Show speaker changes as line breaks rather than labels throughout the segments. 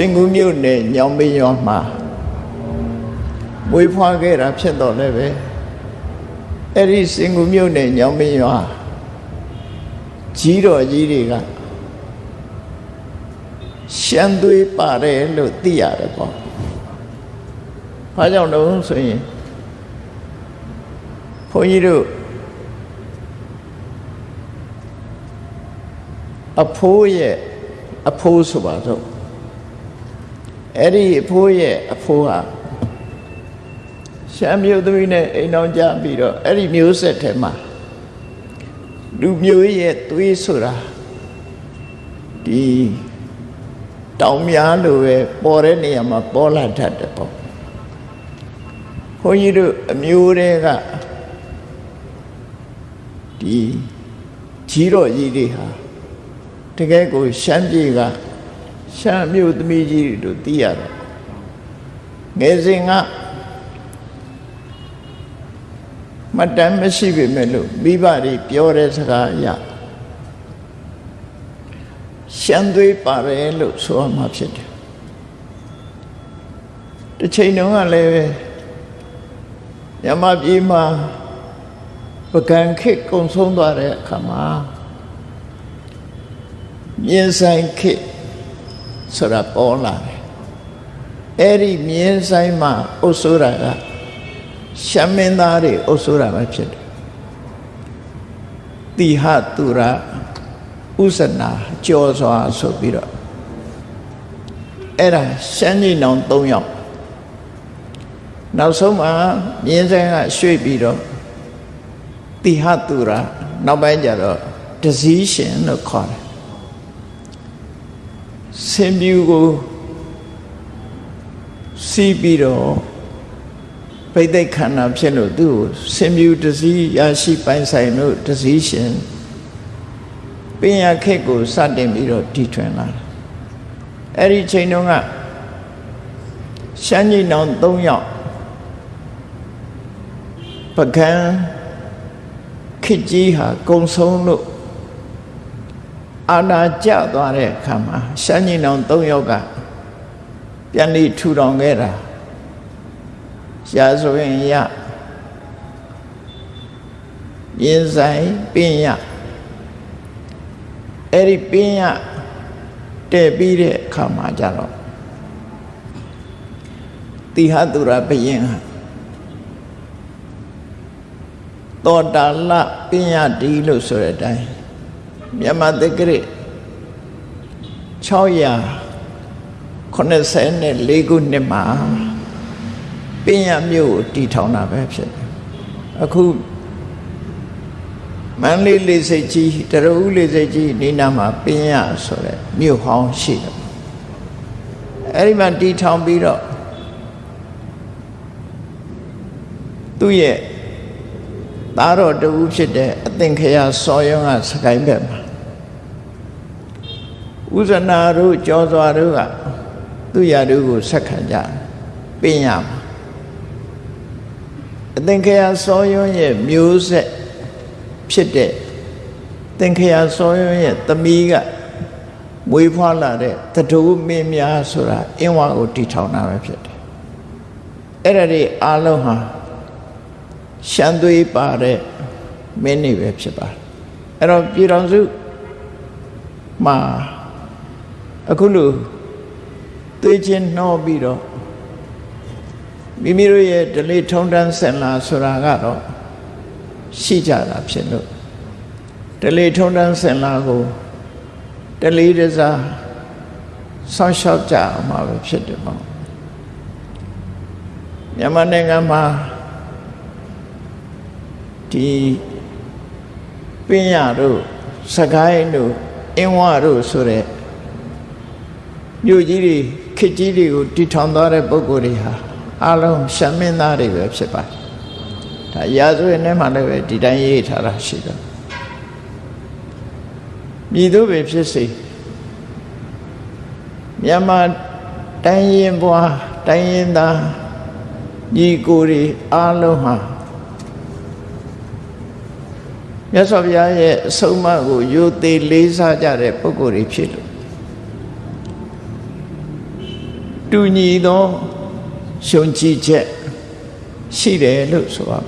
စင်ကူးမြို့နယ်ညောင်မင်းရွာမှာမွေးဖွားခဲ့တာဖြစ်တော့လည်းပဲအဲ့ဒီစင်ကူးမြို့နယ်ညောင်မင်းရွာကြီးတော်ကြီးတွေကရှမ်းသွေးပါတယ်လို့သိရတယ်ပေါ့။ဘာကြောင့်လဲဆိုရင်ဘုန်းကြီးတို့အဖိုးရဲ့အဖိုးဆိုပါတော့ အဲ့ဒီအဖိုးရဲ့အဖိုးဟာရှမ်းမျိုးသမီးနဲ့အိမ်အောင်ကြပြီးတော့အဲ့ဒီမျိုးဆက်ထဲမှာလူမျိုးရဲ့သွေးဆိုတာဒီတောင်များလိုပဲပေါ်တဲ့နေရာမှာပေါ်လာတတ်တယ်ပေါ့ဘုန်းကြီးတို့အမျိုးတွေကဒီကြီးတော်ကြီးတွေဟာတကယ်ကိုရှမ်းပြည်က ရှမ်းမြို့သမီးကြီးတို့သိရတယ်ငယ်စဉ်ကမတမ်းမရှိပေမဲ့လို့မိဘတွေပြောတဲ့စကားအရရှမ်းသွေးပါတယ်လို့ဆိုရမှာဖြစ်တယ်တစ်ချိန်တုန်းကလည်းမြမပြည်မှာပကံခေတ်ကုံဆုံးသွားတဲ့အခါမှာမြင်းဆိုင်ခေတ် ဆိုတာပေါ်လာတယ်အဲ့ဒီမြင်းဆိုင်မှာအုပ်စိုးတာကရှမ်းမင်းသားတွေအုပ်စိုးတာပဲဖြစ်တယ်တိဟသူရဥစနာကြောစွာဆိုပြီးတော့အဲ့ဒါရှမ်းကြီးနောင်၃ယောက်နောက်ဆုံးမှာမြင်းဆိုင်ကရွှေ့ပြီးတော့တိဟသူရနောက်ပိုင်းကျတော့ဒဇီးရှင်လို့ခေါ်တယ် ဆင်ပြူကိုစီးပြီးတော့ပိဋိတ်ခန္ဓာဖြစ်လို့သူ့ကိုဆင်ပြူတစည်းရရှိပိုင်ဆိုင်လို့တစည်းရှင်ပင်ရခက်ကိုစတင်ပြီးတော့တည်ထွင်လာတယ်အဲ့ဒီချိန်တုန်းကရှမ်းကြီးနောင်၃ယောက်ပကံခစ်ကြီးဟာကုံဆုံးလို့ အာနာကျသွားတဲ့အခါမှာရှမ်းကြီးနောင်၃ယောက်ကပြန်ပြီးထူထောင်ခဲ့တာရှားဆိုရင်ရမြင်းဆိုင်ပင်ရအဲ့ဒီပင်ရတဲ့ပြီးတဲ့အခါမှာကြတော့တိဟသူရဘယင်ဟာတောတာလပင်ရဒီလို့ဆိုတဲ့အတိုင်း မြန်မာတက္ကရာ684ခုနှစ်မှာပင်ရမြို့ကိုတည်ထောင်တာပဲဖြစ်တယ်အခုမန္တလေးလေးစိတ်ကြီးတရဦးလေးစိတ်ကြီးနေနာမှာပင်ရဆိုတဲ့မြို့ဟောင်းရှိတယ်အဲ့ဒီမှာတည်ထောင်ပြီးတော့သူ့ရဲ့သားတော်တူဖြစ်တဲ့အသင်္ခရာစောယုံကစကိုင်းဘက်မှာ ဥဇနာတို့ကြောစွာတို့ကသူရတို့ကိုဆက်ခံကြပင်ရမှာအသင်္ခရာစောယုံရဲ့မျိုးဆက်ဖြစ်တဲ့သင်္ခရာစောယုံရဲ့သမီးကမွေးဖွားလာတဲ့တတူမင်းများဆိုတာအင်းဝါကိုတီထောင်တာပဲဖြစ်တယ်အဲ့ဒါတွေအားလုံးဟာရှမ်းသွေးပါတဲ့မင်းနေပဲဖြစ်ပါတယ်အဲ့တော့ပြည်တော်စုမှာ အခုလိုသွေးချင်းနှောပြီးတော့မိမိတို့ရဲ့ဒလိထုံတန်းဆင်လာဆိုတာကတော့ရှိကြတာဖြစ်လို့ဒလိထုံတန်းဆင်လာကိုဒလိတစားဆောင်းလျှောက်ကြအောင်မှာပဲဖြစ်တယ်ပေါ့မြန်မာနိုင်ငံမှာဒီပင်ရတို့စကိုင်းတို့အင်းဝတို့ဆိုတဲ့ မြို့ကြီးတွေခစ်ကြီးတွေကိုတည်ထောင်သွားတဲ့ပုဂ္ဂိုလ်တွေဟာအလုံးရှမ်းမင်းသားတွေပဲဖြစ်ပါတယ်။ဒါရာဇဝင်ထဲမှာလည်းပဲဒီတိုင်းရေးထားတာရှိတယ်။မြည်သူပဲဖြစ်စေမြန်မာတိုင်းရင်ဘွားတိုင်းရင်သားညီကိုတွေအလုံးဟာမြတ်စွာဘုရားရဲ့အဆုံးအမကိုယိုသေးလေးစားကြတဲ့ပုဂ္ဂိုလ်တွေဖြစ်လို့ တူညီသောရှုံကြည်ချက်ရှိတယ်လို့ဆိုပါ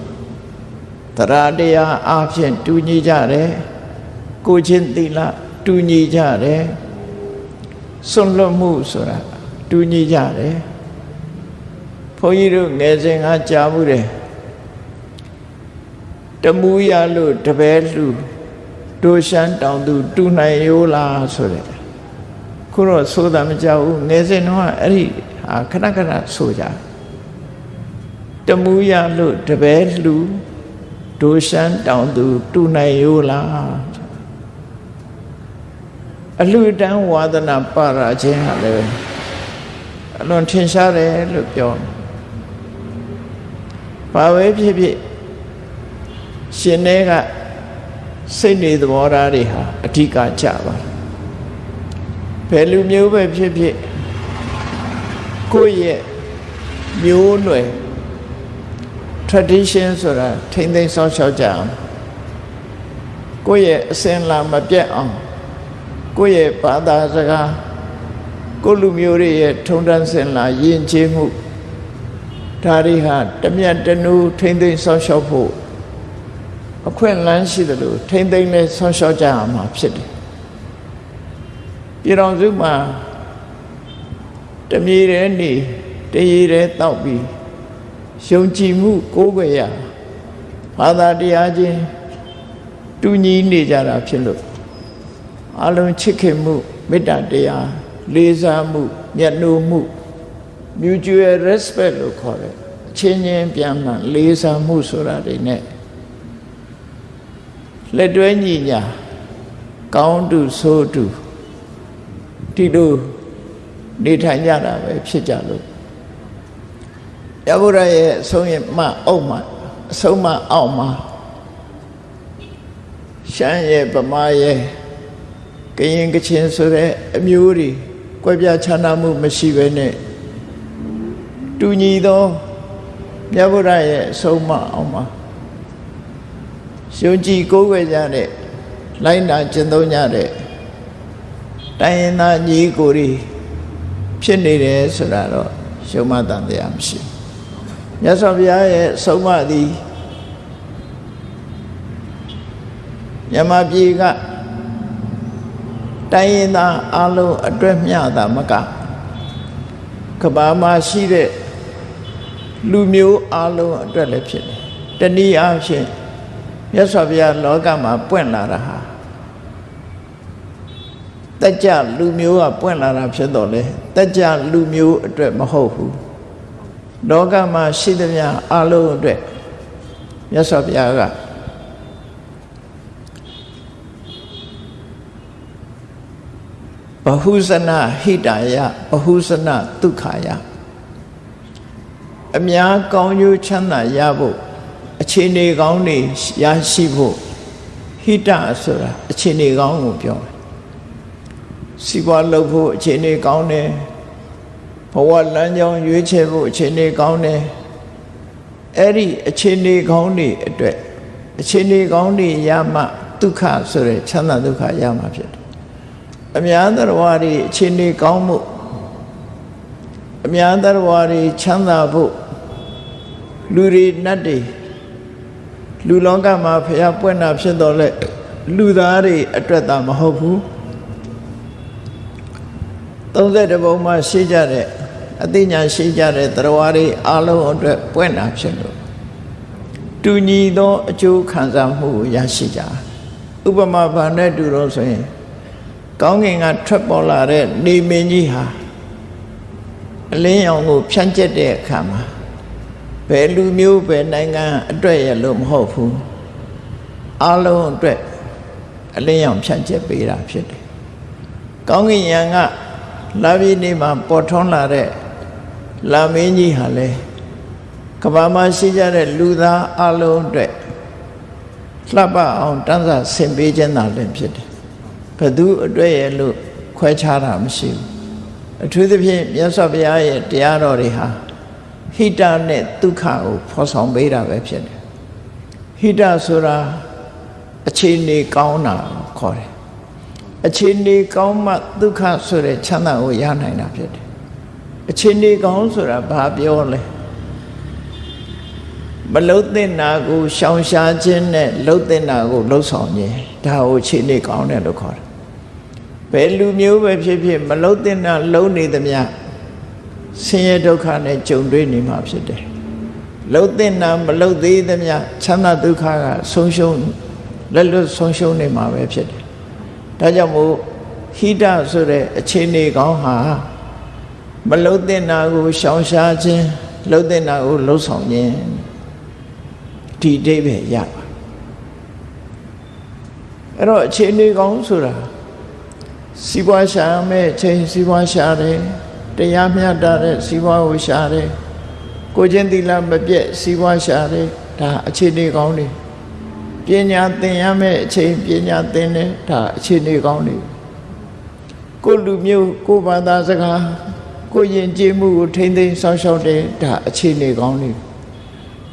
တရားတရားအဖြစ်တူညီကြတယ်ကိုချင်းသီလတူညီကြတယ်စွန့်လွတ်မှုဆိုတာတူညီကြတယ်ဘုန်းကြီးတို့ငယ်စဉ်ကကြားမှုတယ်တမူရလို့တပည့်လူဒိုရှမ်းတောင်သူ တူနိုင်ရိုးလားဆိုတဲ့ ခုတော့ဆိုတာမကြောက်ဘူးငယ်စဉ်တော့အဲ့ဒီဟာခဏခဏဆိုကြတမူရလို့တပည့်လူဒိုရှမ်းတောင်သူတူနိုင်ရိုးလားအလှတန်းဝါဒနာပါရာခြင်းဟာလည်းအလွန်ထင်ရှားတယ်လို့ပြောဘာပဲဖြစ်ဖြစ်ရှင်တွေကစိတ်နေသဘောထားတွေဟာအဓိကကြပါ ဘယ်လူမျိုးပဲဖြစ်ဖြစ်ကိုယ့်ရဲ့မျိုးနွယ် tradition ဆိုတာထိမ့်သိမ်းဆောက်ရှောက်ကြအောင်ကိုယ့်ရဲ့အစဉ်လာမပြတ်အောင်ကိုယ့်ရဲ့ဘာသာစကားကိုလူမျိုးတွေရဲ့ထုံတန်းစင်လာယဉ်ကျေးမှုဒါတွေဟာတမျက်တနူးထိမ့်သိမ်းဆောက်ရှောက်ဖို့အခွင့်အလမ်းရှိတယ်လို့ထိမ့်သိမ်းလဲဆောက်ရှောက်ကြရမှာဖြစ်တယ် ပြည်တော်စုမှာတမြေတဲ့နေတရေတဲ့တောက်ပြီးယုံကြည်မှုကိုးကွယ်ရဘာသာတရားချင်းတူညီနေကြတာဖြစ်လို့အလုံးချစ်ခင်မှုမေတ္တာတရားလေးစားမှုမျက်နှာမှု mutual respect လို့ခေါ်တယ်အချင်းချင်းပြန်မှန်လေးစားမှုဆိုတာတွေ ਨੇ လက်တွဲညီညာကောင်းတူဆိုးတူ ဒီလိုနေထိုင်ကြတာပဲဖြစ်ကြလို့ရဗုဒ္ဓရဲ့အဆုံးရမအုပ်မှာအဆုံးမအောက်မှာရှမ်းရဲ့ဗမာရဲ့ကရင်ကချင်ဆိုတဲ့အမျိုးတွေကွဲပြားခြားနားမှုမရှိဘဲနဲ့တူညီသောမြတ်ဗုဒ္ဓရဲ့အဆုံးမအောင်မှာယုံကြည်ကိုးကွယ်ကြတဲ့လိုက်နာကျင့်သုံးကြတဲ့ တိုင်းရင်းသားညီကိုတွေဖြစ်နေတယ်ဆိုတာတော့ရှုံးမတန်တရားမရှိဘူးမြတ်စွာဘုရားရဲ့ဆုံးမသည်မြမပြည်ကတိုင်းရင်းသားအလုံးအတွက်မျှတာမကကဘာမှာရှိတဲ့လူမျိုးအလုံးအတွက်လည်းဖြစ်တယ်တနည်းအားဖြင့်မြတ်စွာဘုရားလောကမှာပွင့်လာတာဟာ တက်ကြလူမျိုးကပွင့်လာတာဖြစ်တော့လေတက်ကြလူမျိုးအတွက်မဟုတ်ဘူးလောကမှာရှိသမျှအလုံးအတွက်မြတ်စွာဘုရားကဘဟုဇနဟိတာယဘဟုဇနဒုက္ခယအများကောင်းကျိုးချမ်းသာရဖို့အခြေအနေကောင်းတွေရရှိဖို့ဟိတဆိုတာအခြေအနေကောင်းကိုပြောတယ် စီးပွားလုပ်ဖို့အခြေအနေကောင်းတယ်ဘဝလမ်းကြောင်းရွေးချယ်ဖို့အခြေအနေကောင်းတယ်အဲ့ဒီအခြေအနေကောင်းတွေအတွက်အခြေအနေကောင်းတွေရမှဒုက္ခဆိုတဲ့ချမ်းသာဒုက္ခရမှာဖြစ်တယ်အများသရဝါတွေအခြေအနေကောင်းမှုအများသရဝါတွေချမ်းသာဖို့လူတွေနတ်တွေလူလောကမှာဖျားပွင့်တာဖြစ်တော့လေလူသားတွေအတွက်သာမဟုတ်ဘူး 30ဘုံမှာရှိကြတဲ့အသိဉာဏ်ရှိကြတဲ့တရားတွေအလုံးအတွက်ပွင့်တာဖြစ်လို့တူညီသောအကျိုးခံစားမှုကိုရရှိကြဥပမာဘာနဲ့တူတော့ဆိုရင်ကောင်းကင်ကထွက်ပေါ်လာတဲ့နေမင်းကြီးဟာအလင်းရောင်ကိုဖြန့်ကျက်တဲ့အခါမှာဘယ်လူမျိုးဘယ်နိုင်ငံအတွက်ရလို့မဟုတ်ဘူးအလုံးအတွက်အလင်းရောင်ဖြန့်ကျက်ပေးတာဖြစ်တယ်ကောင်းကင်ယံက လာပြီးနေမှာပေါ်ထွန်းလာတဲ့လာမင်းကြီးဟာလေကဘာမှာရှိကြတဲ့လူသားအလုံးအတွက်လှပအောင်တန်းစာဆင်ပေးခြင်းသာလည်းဖြစ်တယ်ဘသူအတွက်ရဲ့လို့ခွဲခြားတာမရှိဘူးအထူးသဖြင့်မြတ်စွာဘုရားရဲ့တရားတော်တွေဟာဟိတနဲ့ဒုက္ခကိုဖော်ဆောင်ပေးတာပဲဖြစ်တယ်ဟိတဆိုတာအခြေအနေကောင်းတာခေါ်တယ် အခြေအနေကောင်းမှဒုက္ခဆိုတဲ့ချမ်းသာကိုရနိုင်တာဖြစ်တယ်အချိန်နေကောင်းဆိုတာဘာပြောလဲမလုတ်တဲ့နာကိုရှောင်ရှားခြင်းနဲ့လုတ်တဲ့နာကိုလှုပ်ဆောင်ခြင်းဒါကိုအချိန်နေကောင်းတယ်လို့ခေါ်တယ်ဘယ်လူမျိုးပဲဖြစ်ဖြစ်မလုတ်တဲ့နာလုံနေသမျှဆင်းရဲဒုက္ခနဲ့ကြုံတွေ့နေမှာဖြစ်တယ်လှုပ်တဲ့နာမလှုပ်သေးသမျှချမ်းသာဒုက္ခကဆုံးရှုံးလက်လွတ်ဆုံးရှုံးနေမှာပဲဖြစ်တယ် ဒါကြောင့်မို့ဟိတဆိုတဲ့အခြေအနေကောင်းဟာမလှုပ်တဲ့နာကိုရှောင်ရှားခြင်းလှုပ်တဲ့နာကိုလှုပ်ဆောင်ခြင်းဒီအိဗယ်ရပါအဲ့တော့အခြေအနေကောင်းဆိုတာစီးပွားရှာမဲ့ချိန်စီးပွားရှာတယ်တရားမျှတတဲ့စီးပွားကိုရှာတယ်ကိုချင်းသီလမပြည့်စီးပွားရှာတယ်ဒါအခြေအနေကောင်းတွေ ပညာသင်ရမယ့်အချိန်ပညာသင်တယ်ဒါအခြေအနေကောင်းတွေကိုလူမျိုးကိုဘာသာစကားကိုယဉ်ကျေးမှုကိုထိမ့်သိမ်းဆောက်ရှောက်တယ်ဒါအခြေအနေကောင်းတွေ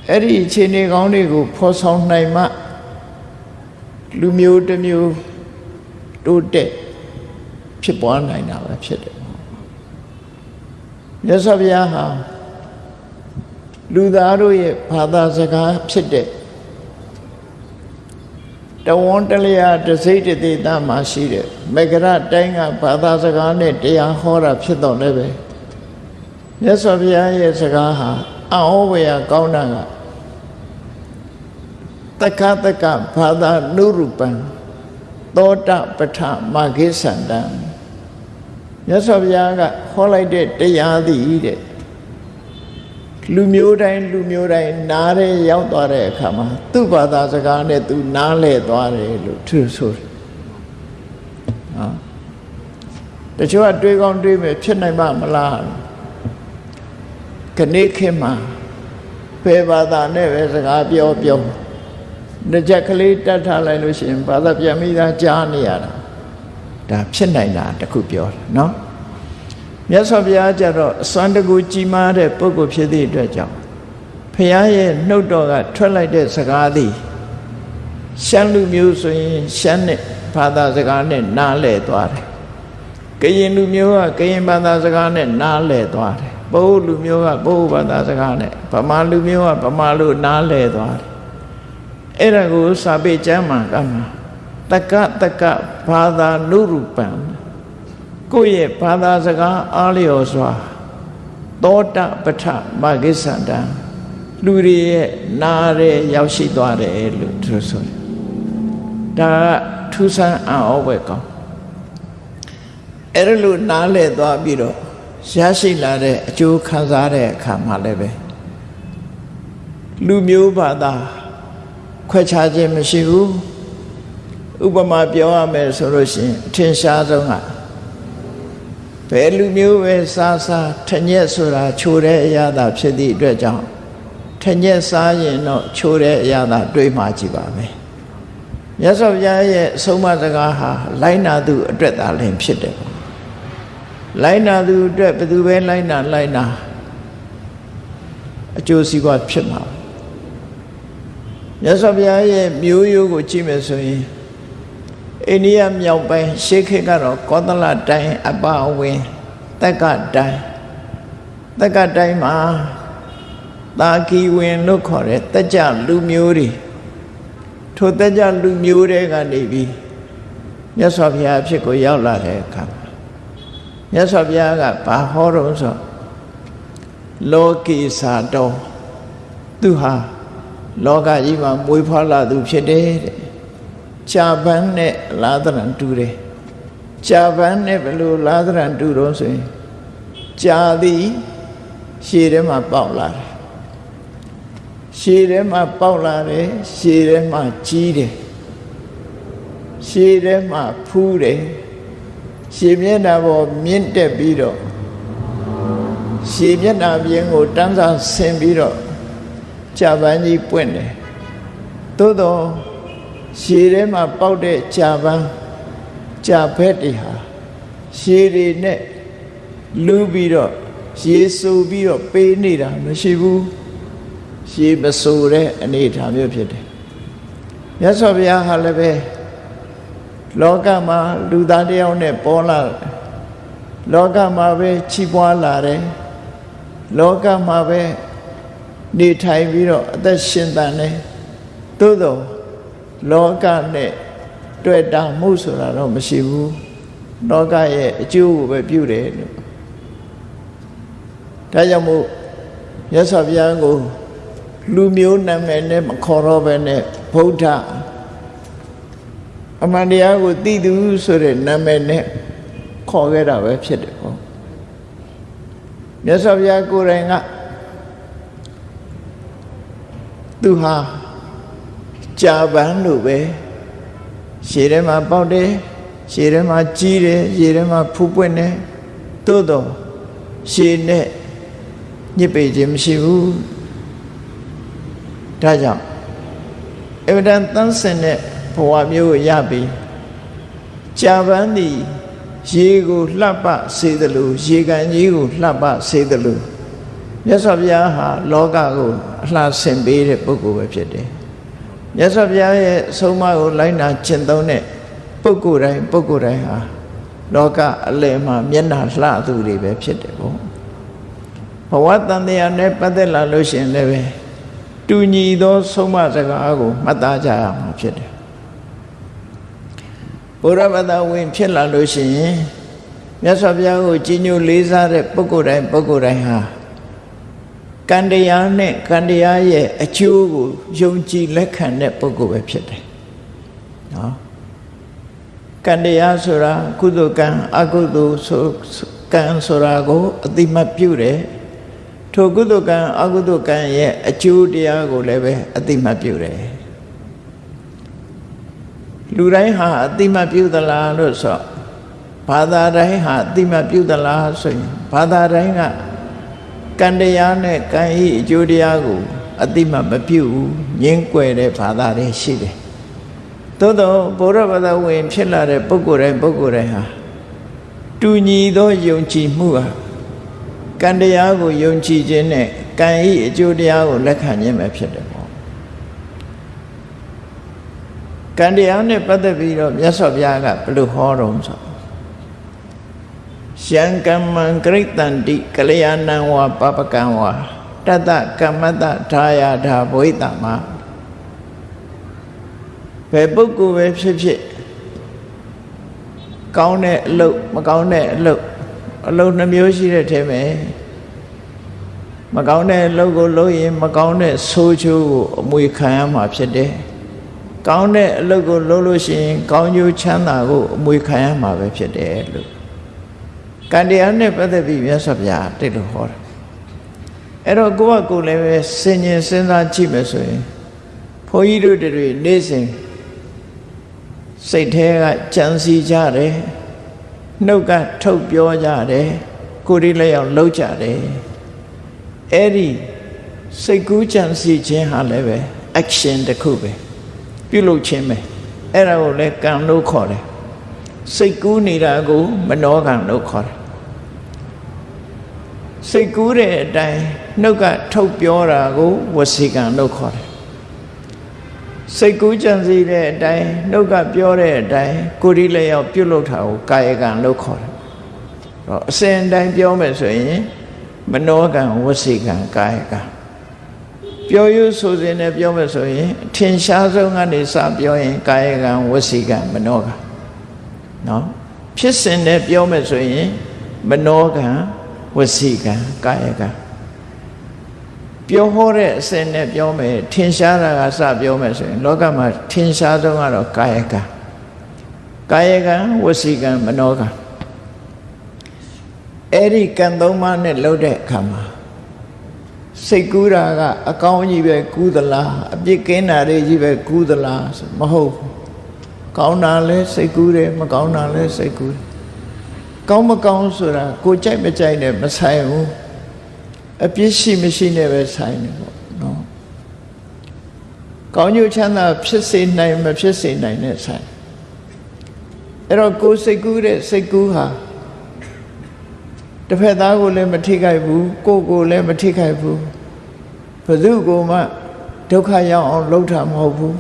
အဲ့ဒီအခြေအနေကောင်းတွေကိုဖော်ဆောင်နိုင်မှလူမျိုးတစ်မျိုးတိုးတက်ဖြစ်ပွားနိုင်တာပဲဖြစ်တယ်မြတ်စွာဘုရားဟာလူသားတို့ရဲ့ဘာသာစကားဖြစ်တဲ့ တဝန်းတလျာတစိတ်တသေးသားမှာရှိတဲ့မေဂရတိုင်းကဘာသာစကားနဲ့တရားဟောတာဖြစ်တော့လည်းပဲမြတ်စွာဘုရားရဲ့စကားဟာအံ့ဩဝေယကောင်းတာကတက္ကတက္ကဘာသာနုရူပံသောတပဋ္ဌမာဂိသန္တံမြတ်စွာဘုရားကဟောလိုက်တဲ့တရားသည်တဲ့ လူမျိုးတိုင်းလူမျိုးတိုင်းနားရဲရောက်သွားတဲ့အခါမှာသူ့ဘာသာစကားနဲ့သူနားလဲသွားတယ်လို့သူဆိုတယ်နော်တချို့ကတွေးကောင်းတွေးမယ်ဖြစ်နိုင်မှာမလားခဏခေတ်မှာဘယ်ဘာသာနဲ့ပဲစကားပြောပြောတစ်ချက်ကလေးတတ်ထားလိုက်လို့ရှိရင်ဘာသာပြန်ပြီးသားကြားနေရတာဒါဖြစ်နိုင်တာတခုပြောတယ်နော် မြတ်စွာဘုရားကြတော့အစွမ်းတကူကြီးမားတဲ့ပုဂ္ဂိုလ်ဖြစ်သည့်အတွက်ကြောင့်ဘုရားရဲ့နှုတ်တော်ကထွက်လိုက်တဲ့စကားသည်ရှမ်းလူမျိုးဆိုရင်ရှမ်းနဲ့ဘာသာစကားနဲ့နားလည်သွားတယ်ကရင်လူမျိုးကကရင်ဘာသာစကားနဲ့နားလည်သွားတယ်ပုဂ္ဂိုလ်လူမျိုးကပုဂ္ဂိုလ်ဘာသာစကားနဲ့ဗမာလူမျိုးကဗမာလူနားလည်သွားတယ်အဲ့ဒါကိုစာပေကျမ်းမှာကမှာတက္ကတက္ကဘာသာနုရူပံ ကိုယ့်ရဲ့ဘာသာစကားအားလျော်စွာသောတပဋ္ဌမဂ္ဂိသန္တံလူတွေရဲ့နားရဲရောက်ရှိသွားတယ်လို့သူဆိုတယ်ဒါကထူးဆန်းအံ့ဩပဲကောင်းအဲ့ဒါလို့နားလဲသွားပြီးတော့ရရှိလာတဲ့အကျိုးခံစားတဲ့အခါမှာလည်းပဲလူမျိုးဘာသာခွဲခြားခြင်းမရှိဘူးဥပမာပြောရမယ်ဆိုလို့ရှိရင်အထင်ရှားဆုံးက ဘယ်လူမျိုးပဲစားစားထညက်ဆိုတာချိုတဲ့အရာသာဖြစ်သည့်အတွက်ကြောင့်ထညက်စားရင်တော့ချိုတဲ့အရာသာတွေးမှကြည့်ပါမယ်မြတ်စွာဘုရားရဲ့အဆုံးအမစကားဟာလိုင်းနာသူအတွက်သာလင်ဖြစ်တယ်လိုင်းနာသူအတွက်ဘယ်သူပဲလိုင်းနာလိုင်းနာအကျိုးစီးပွားဖြစ်မှာမြတ်စွာဘုရားရဲ့မျိုးရိုးကိုကြည့်မယ်ဆိုရင် အိန္ဒိယမြောက်ပိုင်းရှေးခေတ်ကတော့ကောသလတိုင်းအပအဝင်တက်ကတိုင်းတက်ကတိုင်းမှာတာကီဝင်လို့ခေါ်တဲ့တက်ကြလူမျိုးတွေထိုတက်ကြလူမျိုးတွေကနေပြီးမြတ်စွာဘုရားအဖြစ်ကိုရောက်လာတဲ့အခါမြတ်စွာဘုရားကဘာဟောတော့ဆိုလောကိစာတော်သူဟာလောကကြီးမှာမွေးဖွားလာသူဖြစ်တယ်တဲ့ ကြာပန်းနဲ့လာသရံတူတယ်ကြာပန်းနဲ့ဘယ်လိုလာသရံတူတော့ဆိုရင်ကြာသည်ရှည်ထဲမှာပေါက်လာတယ်ရှည်ထဲမှာပေါက်လာတယ်ရှည်ထဲမှာကြီးတယ်ရှည်ထဲမှာဖူးတယ်ရှည်မျက်နှာပေါ်မြင့်တက်ပြီးတော့ရှည်မျက်နှာပြင်ကိုတန်းစားဆင်ပြီးတော့ကြာပန်းကြီးပွင့်တယ်သို့တော့ ရှည်ထဲမှာပေါက်တဲ့ကြာပန်းကြာဘက်တွေဟာရှည်တွေနဲ့လူပြီးတော့ရေဆူပြီးတော့ပေးနေတာမရှိဘူးရှည်မဆူတဲ့အနေအထားမျိုးဖြစ်တယ်မြတ်စွာဘုရားဟာလည်းပဲလောကမှာလူသားတယောက်နဲ့ပေါ်လာလောကမှာပဲချီးပွားလာတယ်လောကမှာပဲနေထိုင်ပြီးတော့အသက်ရှင်တန်တယ်သို့တော့ လောကနဲ့တွေ့တာမှုဆိုတာတော့မရှိဘူးလောကရဲ့အကျိုးကိုပဲပြုတယ်လို့ဒါကြောင့်မို့ရသော်ဘုရားကိုလူမျိုးနာမည်နဲ့မခေါ်တော့ဘဲနဲ့ဗုဒ္ဓအမှန်တရားကိုသိသူဆိုတဲ့နာမည်နဲ့ခေါ်ခဲ့တာပဲဖြစ်တယ်ပေါ့မြတ်စွာဘုရားကိုယ်တိုင်ကသူဟာ ကြာပန်းလို့ပဲရှည်ထဲမှာပေါက်တယ်ရှည်ထဲမှာကြီးတယ်ရှည်ထဲမှာဖူးပွင့်တယ်သို့တော့ရှည်နဲ့ညစ်ပေခြင်းမရှိဘူးဒါကြောင့်အဗဒံတန်းစင်တဲ့ဘဝမျိုးကိုရပြီးကြာပန်းသည်ရေကိုလှပစေသလိုရေကန်ကြီးကိုလှပစေသလိုမြတ်စွာဘုရားဟာလောကကိုအလှဆင်ပေးတဲ့ပုဂ္ဂိုလ်ပဲဖြစ်တယ် မြတ်စွာဘုရားရဲ့အဆုံးအမကိုလိုက်နာကျင့်သုံးတဲ့ပုဂ္ဂိုလ်တိုင်းပုဂ္ဂိုလ်တိုင်းဟာလောကအလယ်မှာမျက်နှာလှသူတွေပဲဖြစ်တယ်ပေါ့ဘဝတန်တရားနဲ့ပတ်သက်လာလို့ရှိရင်လည်းတူညီသော ဆုံးမစကားကိုမှတ်သားကြရမှာဖြစ်တယ်ဘုရားဘာသာဝင်ဖြစ်လာလို့ရှိရင်မြတ်စွာဘုရားကိုကြီးညိုလေးစားတဲ့ပုဂ္ဂိုလ်တိုင်းပုဂ္ဂိုလ်တိုင်းဟာ ကံတရားနဲ့ကံတရားရဲ့အကျိုးကိုယုံကြည်လက်ခံတဲ့ပုဂ္ဂိုလ်ပဲဖြစ်တယ်နော်ကံတရားဆိုတာကုသိုလ်ကံအကုသိုလ်ဆိုကံဆိုတာကိုအတိမတ်ပြုတယ်ထိုကုသိုလ်ကံအကုသိုလ်ကံရဲ့အကျိုးတရားကိုလည်းပဲအတိမတ်ပြုတယ်လူတိုင်းဟာအတိမတ်ပြုသလားလို့ဆိုဘာသာတိုင်းဟာအတိမတ်ပြုသလားဆိုရင်ဘာသာတိုင်းက ကံတရားနဲ့ကံဤအကျိုးတရားကိုအတိမတ်မပြုဘူးငင်းကွယ်တဲ့ဘာသာတွေရှိတယ်သို့တော့ဘုရားဘာသာဝင် ဖြစ်လာတဲ့ပုဂ္ဂိုလ်တိုင်းပုဂ္ဂိုလ်တိုင်းဟာတူညီသောယုံကြည်မှုဟာကံတရားကိုယုံကြည်ခြင်းနဲ့ကံဤအကျိုးတရားကိုလက်ခံခြင်းပဲဖြစ်တယ်ပေါ့ကံတရားနဲ့ပတ်သက်ပြီးတော့မြတ်စွာဘုရားကဘယ်လိုဟောတော့ဆို ယံကမ္မံဂရိတန္တိကလျာဏံဝါပပကံဝါတတကမ္မတထာယာဓာဘဝိတမဘယ်ပုဂ္ဂိုလ်ပဲဖြစ်ဖြစ်ကောင်းတဲ့အလုပ်မကောင်းတဲ့အလုပ်အလုပ်နှမျိုးရှိတဲ့ထဲမှာမကောင်းတဲ့အလုပ်ကိုလုပ်ရင်မကောင်းတဲ့ဆိုးချိုးကိုအမွေခံရမှာဖြစ်တယ်။ကောင်းတဲ့အလုပ်ကိုလုပ်လို့ရှိရင် ကောင်းကျိုးချမ်းသာကိုအမွေခံရမှာပဲဖြစ်တယ်လို့ ကံတရားနဲ့ပတ်သက်ပြီးမြတ်စွာဘုရားတိတ်လို့ဟောတယ်။အဲ့တော့ကိုယ့်ကကိုယ်လည်းပဲစင်ញင်စဉ်းစားကြည့်မယ်ဆိုရင်ဘုန်းကြီးတို့တွေနေ့စဉ်စိတ်ထဲကကြံစီကြတယ်။နှုတ်ကထုတ်ပြောကြတယ်ကိုယ်ဒီလည်းအောင်လှုပ်ကြတယ်အဲ့ဒီစိတ်ကူးကြံစီခြင်းဟာလည်းပဲ action တစ်ခုပဲပြုလုပ်ခြင်းပဲအဲ့ဒါကိုလည်းကံလို့ခေါ်တယ် စိတ်ကူးနေတာကိုမနောကံလို့ခေါ်တယ်စိတ်ကူးတဲ့အတိုင်းနှုတ်ကထုတ်ပြောတာကိုဝစီကံလို့ခေါ်တယ်စိတ်ကူးကြံစည်တဲ့အတိုင်းနှုတ်ကပြောတဲ့အတိုင်းကိုယ်ဒီလည်းရောက်ပြုတ်လုတာကိုကာယကံလို့ခေါ်တယ်။တော့အစဉ်တိုင်းပြောမယ်ဆိုရင်မနောကံဝစီကံကာယကံပြောရဆိုစဉ်နဲ့ပြောမယ်ဆိုရင်အထင်ရှားဆုံးကနေစပြောရင်ကာယကံဝစီကံမနောကံ နော်ဖြစ်စဉ်နဲ့ပြောမယ်ဆိုရင်မနောကံဝစီကံကာယကံပြောဟောတဲ့အစင်နဲ့ပြောမယ်ထင်ရှားတာကစပြောမယ်ဆိုရင်လောကမှာထင်ရှားဆုံးကတော့ကာယကံကာယကံဝစီကံမနောကံအဲ့ဒီကံသုံးပါးနဲ့လှုပ်တဲ့အခါမှာစိတ်ကူးတာကအကောင်းကြီးပဲကူးသလားအပြစ်ကင်းတာတွေကြီးပဲကူးသလားဆိုမဟုတ်ဘူး ကောင်းတာလဲစိတ်ကူးတယ်မကောင်းတာလဲစိတ်ကူးတယ်ကောင်းမကောင်းဆိုတာကိုကြိုက်မကြိုက်နဲ့မဆိုင်ဘူးအပြစ်ရှိမရှိနဲ့ပဲဆိုင်တယ်ပေါ့နော်ကောင်းကျိုးချမ်းသာဖြစ်စေနိုင်မဖြစ်စေနိုင်တဲ့ဆိုင်အဲ့တော့ကိုယ်စိတ်ကူးတဲ့စိတ်ကူးဟာတစ်ဖက်သားကိုလည်းမထိခိုက်ဘူးကိုယ်ကိုလည်းမထိခိုက်ဘူးဘယ်သူကိုမှဒုက္ခရောက်အောင်လုပ်တာမဟုတ်ဘူး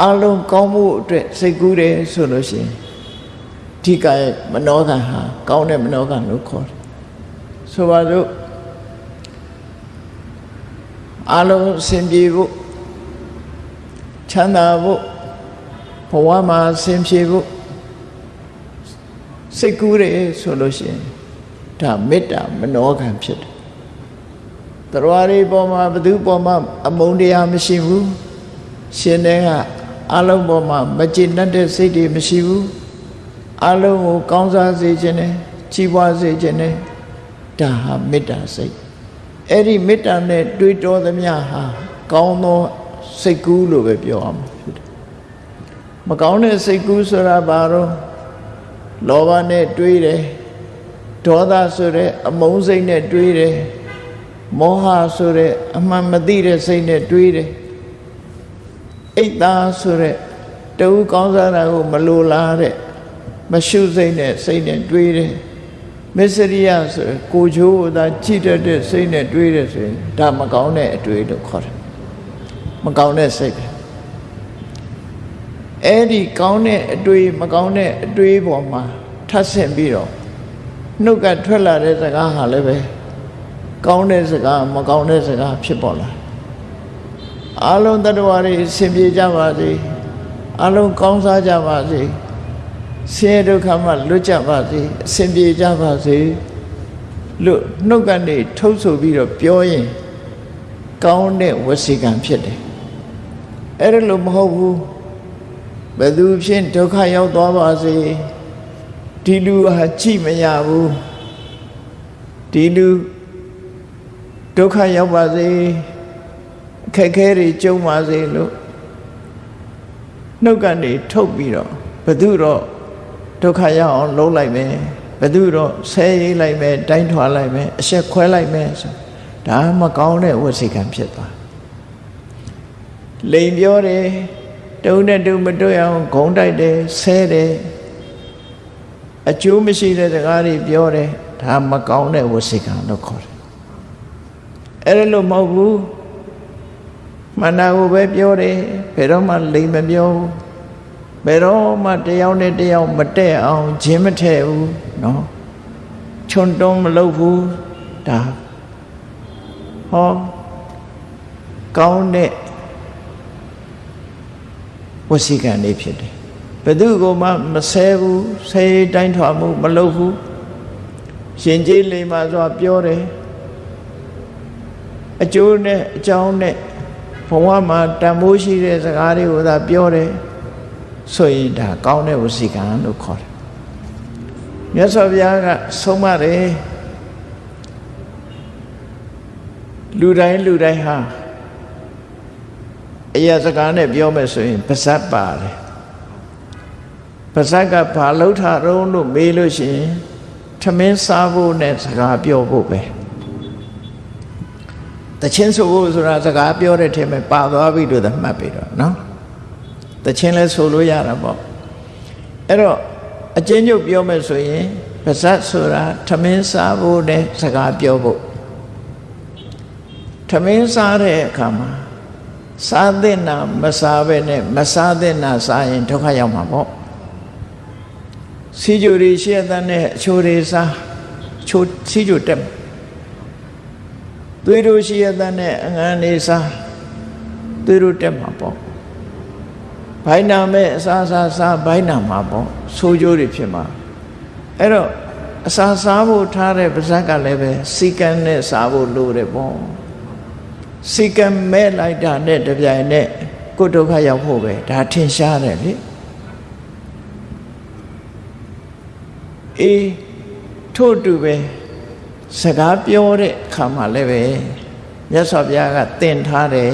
အလုံးကောင်းမှုအတွက်စိတ်ကူးတယ်ဆိုလို့ရှိရင်ဒီကရဲ့မနောကံဟာကောင်းတဲ့မနောကံလို့ခေါ်တယ်ဆိုပါစို့အလုံးအစဉ်ပြေဖို့ချမ်းသာဖို့ဘဝမှာအစဉ်ပြေဖို့စိတ်ကူးတယ်ဆိုလို့ရှိရင်ဒါမေတ္တာမနောကံဖြစ်တယ်တရားတွေပေါ်မှာဘသူပေါ်မှာအမုန်းတရားမရှိဘူးရှင်တဲ့က အလုံးပေါ်မှာမကျေနပ်တဲ့စိတ်တွေမရှိဘူးအလုံးကိုကောင်းစားစေခြင်းနဲ့ကြီးပွားစေခြင်းနဲ့ဒါဟာမေတ္တာစိတ်အဲ့ဒီမေတ္တာနဲ့တွေးတောသမျှဟာကောင်းသောစိတ်ကူးလို့ပဲပြောရမှာဖြစ်တယ်မကောင်းတဲ့စိတ်ကူးဆိုတာဘာတော့လောဘနဲ့တွေးတယ်ဒေါသဆိုတဲ့အမုန်းစိတ်နဲ့တွေးတယ်မောဟဆိုတဲ့အမှန်မသိတဲ့စိတ်နဲ့တွေးတယ် အိတ်သားဆိုတဲ့တူကောင်းစားတာကိုမလိုလားတဲ့မရှုစိတ်နဲ့စိတ်နဲ့တွေးတယ်မစ္စရိယဆိုကိုချိုးသာကြည့်တတ်တဲ့စိတ်နဲ့တွေးတယ်ဆိုရင်ဒါမကောင်းတဲ့အတွေးလို့ခေါ်တယ်မကောင်းတဲ့စိတ်ပဲအဲ့ဒီကောင်းတဲ့အတွေးမကောင်းတဲ့အတွေးပေါ်မှာထပ်ဆင့်ပြီးတော့နှုတ်ကထွက်လာတဲ့စကားဟာလည်းပဲကောင်းတဲ့စကားမကောင်းတဲ့စကားဖြစ်ပေါ်လာ အလုံးတ attva တွေအစဉ်ပြေကြပါစေအလုံးကောင်းစားကြပါစေဆင်းရဲဒုက္ခမှလွတ်ကြပါစေအစဉ်ပြေကြပါစေလို့နှုတ်ကနေထုတ်ဆိုပြီးတော့ပြောရင်ကောင်းတဲ့ဝစီကံဖြစ်တယ်အဲ့ဒါလို့မဟုတ်ဘူးဘယ်သူဖြင့်ဒုက္ခရောက်သွားပါစေဒီလူဟာကြည့်မရဘူးဒီလူဒုက္ခရောက်ပါစေ အခက်ခဲတွေကြုံပါစေလို့နှုတ်ကနေထုတ်ပြီးတော့ဘသူတော့ဒုက္ခရောက်အောင်လုံးလိုက်မယ်ဘသူတော့ဆဲရေးလိုက်မယ်တိုင်းထွာလိုက်မယ်အဆက်ခွဲလိုက်မယ်ဆိုဒါမကောင်းတဲ့ဝစီကံဖြစ်သွားလိန်ပြောတယ်တုံးနဲ့တုံးမတွေ့အောင်ဂုံတိုက်တယ်ဆဲတယ်အကျိုးမရှိတဲ့စကားတွေပြောတယ်ဒါမကောင်းတဲ့ဝစီကံလို့ခေါ်တယ်အဲ့ဒါလို့မဟုတ်ဘူး မန္တာကိုပဲပြောတယ်ဘယ်တော့မှလိမ်မပြောဘူးဘယ်တော့မှတယောက်နဲ့တယောက်မတဲ့အောင်ဂျင်းမထဲဘူးเนาะချွန်တွန်းမလုပ်ဘူးဒါဟောကောင်းတဲ့ဝစီကံလေးဖြစ်တယ်ဘယ်သူကမှမဆဲဘူးဆဲတိုင်းထွာမှုမလုပ်ဘူးရှင်ကြီးလိမ္မာစွာပြောတယ်အကျိုးနဲ့အကြောင်းနဲ့ ဘဝမှာတန်ဖိုးရှိတဲ့စကားတွေကိုသာပြောတယ်ဆိုရင်ဒါကောင်းတဲ့ဝစီကံလို့ခေါ်တယ်မြတ်စွာဘုရားကဆုံးမတယ်လူတိုင်းလူတိုင်းဟာအရာစကားနဲ့ပြောမယ်ဆိုရင်ပါဇက်ပါတယ်ပါဇက်ကဘာလှုပ်ထားတော့လို့မေးလို့ရှိရင်ထမင်းစားဖို့နဲ့စကားပြောဖို့ပဲ တချင်းဆိုဖို့ဆိုတာစကားပြောတဲ့ထဲမှာပါသွားပြီလို့သတ်မှတ်ပြီတော့နော်တချင်းလဲဆိုလို့ရတာပေါ့အဲ့တော့အကျဉ်းချုပ်ပြောမယ်ဆိုရင်ပါဇက်ဆိုတာထမင်းစားဖို့နဲ့စကားပြောဖို့ထမင်းစားတဲ့အခါမှာစားတဲ့နာမစားပဲနဲ့မစားတဲ့နာစားရင်ဒုက္ခရောက်မှာပေါ့စီကြိုတွေရှေ့တဲ့နဲ့အချိုတွေစားချိုစီကြိုတက် သွေးတို့ရှိရတဲ့နဲ့အငန်းနေစားသွေးတို့တက်မှာပေါ့ဘိုင်းနာမဲ့အစားစားစားဘိုင်းနာမှာပေါ့ဆိုးကြိုးတွေဖြစ်မှာအဲ့တော့အစာစားဖို့ထားတဲ့ပါဇက်ကလည်းပဲစီကံနဲ့စားဖို့လိုတယ်ပေါ့စီကံမဲ့လိုက်တာနဲ့တပြိုင်နဲ့ကိုယ်ဒုက္ခရောက်ဖို့ပဲဒါထင်ရှားတယ်လေအေးထို့တူပဲ စကားပြောတဲ့အခါမှာလည်းပဲမြတ်စွာဘုရားကသင်ထားတယ်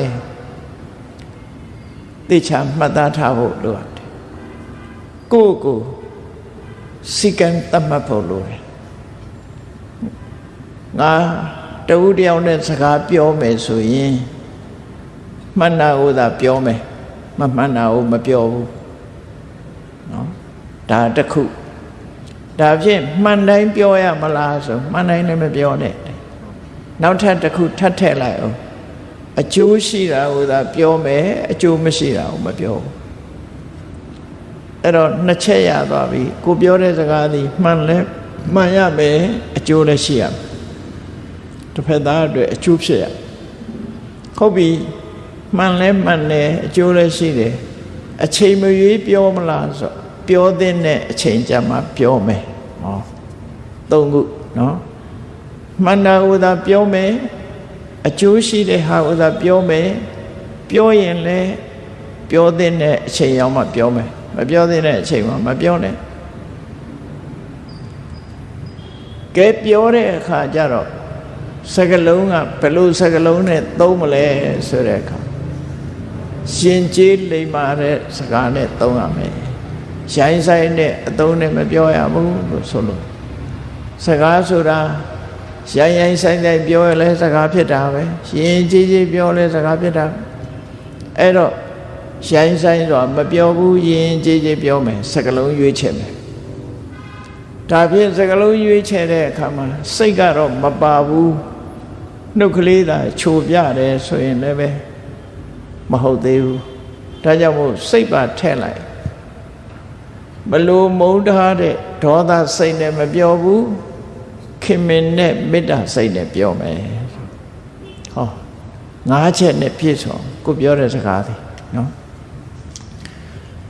သိချာမှတ်သားထားဖို့လိုတယ်ကိုယ့်ကိုစီကံတတ်မှတ်ဖို့လိုတယ်ငါတဝူတယောက်နဲ့စကားပြောမယ်ဆိုရင်မှန်တာကိုသာပြောမယ်မမှန်တာကိုမပြောဘူးเนาะဒါတခု ဒါဖြင့်မှန်တိုင်းပြောရမလားဆိုမှန်တိုင်းလည်းမပြောနဲ့နောက်ထပ်တစ်ခုထပ်ထည့်လိုက်အောင်အကျိုးရှိတာကိုသာပြောမယ်အကျိုးမရှိတာကိုမပြောဘူးအဲ့တော့နှစ်ချက်ရသွားပြီကိုပြောတဲ့စကားသည်မှန်လဲမှန်ရမယ်အကျိုးလည်းရှိရမယ်တစ်ဖက်သားအတွက်အကျိုးဖြစ်ရဟုတ်ပြီမှန်လဲမှန်တယ်အကျိုးလည်းရှိတယ်အချိန်မရွေးပြောမလားဆိုပြောတဲ့အချိန်ကြမှာပြောမယ် ဟောသုံးခုနော်မှန်တာဥသာပြောမယ်အကျိုးရှိတဲ့ဟာဥသာပြောမယ်ပြောရင်လည်းပြောတဲ့အချိန်ရောက်မှပြောမယ်မပြောတဲ့အချိန်မှာမပြောနဲ့ကဲပြောတဲ့အခါကျတော့စကလုံးကဘယ်လိုစကလုံးနဲ့သုံးမလဲဆိုတဲ့အခါရှင်ကျေးလိမ္မာတဲ့စကားနဲ့သုံးရမယ် ရိုင်းဆိုင်တဲ့အသုံးနဲ့မပြောရဘူးလို့ဆိုလို့စကားဆိုတာရိုင်းရိုင်းဆိုင်ဆိုင်ပြောရလဲစကားဖြစ်တာပဲရှင်ကြီးကြီးပြောလဲစကားဖြစ်တာအဲ့တော့ရိုင်းဆိုင်ဆိုတာမပြောဘူးရင်ကြီးကြီးပြောမယ်စကလုံးရွေးချယ်မယ်ဒါဖြင့်စကလုံးရွေးချယ်တဲ့အခါမှာစိတ်ကတော့မပါဘူးနှုတ်ကလေးသာခြုံပြတယ်ဆိုရင်လည်းပဲမဟုတ်သေးဘူးဒါကြောင့်မို့စိတ်ပါထည့်လိုက် ဘလို့မုန်းထားတဲ့ဒေါသစိတ်နဲ့မပြောဘူးခင်မင်နဲ့မေတ္တာစိတ်နဲ့ပြောမယ်ဟောငါးချက်နဲ့ပြည့်စုံကိုပြောတဲ့စကားသည်နော်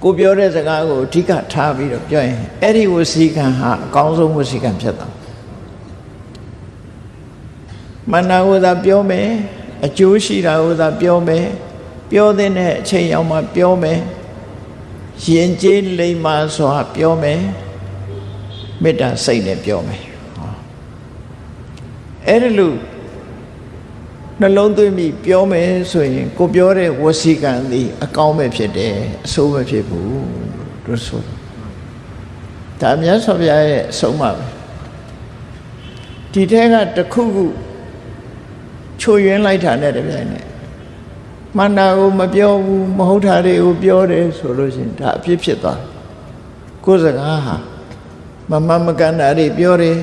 ကိုပြောတဲ့စကားကိုအဓိကထားပြီးတော့ပြောရင်အဲ့ဒီဝစီကံဟာအကောင်းဆုံးဝစီကံဖြစ်တာမနာဝသာပြောမယ်အကျိုးရှိတာဝသာပြောမယ်ပြောတဲ့အချိန်ရောက်မှပြောမယ် ရင်ကျေးလိမ္မာစွာပြောမယ်မေတ္တာစိတ်နဲ့ပြောမယ်အဲ့ဒီလိုနှလုံးသွင်းပြီးပြောမယ်ဆိုရင် ကိုပြောတဲ့ဝစီကံသည်အကောင်းပဲဖြစ်တယ်အဆိုးမဖြစ်ဘူးလို့ဆိုဒါမြတ်စွာဘုရားရဲ့အဆုံးအမပဲဒီထဲကတခုခုချိုယွင်းလိုက်တာနဲ့တပြိုင်နက် မန္တာကိုမပြောဘူးမဟုတ်တာတွေကိုပြောတယ်ဆိုလို့ရှိရင်ဒါအဖြစ်ဖြစ်သွားကိုယ်စကားဟာမမမကန်တာတွေပြောတယ်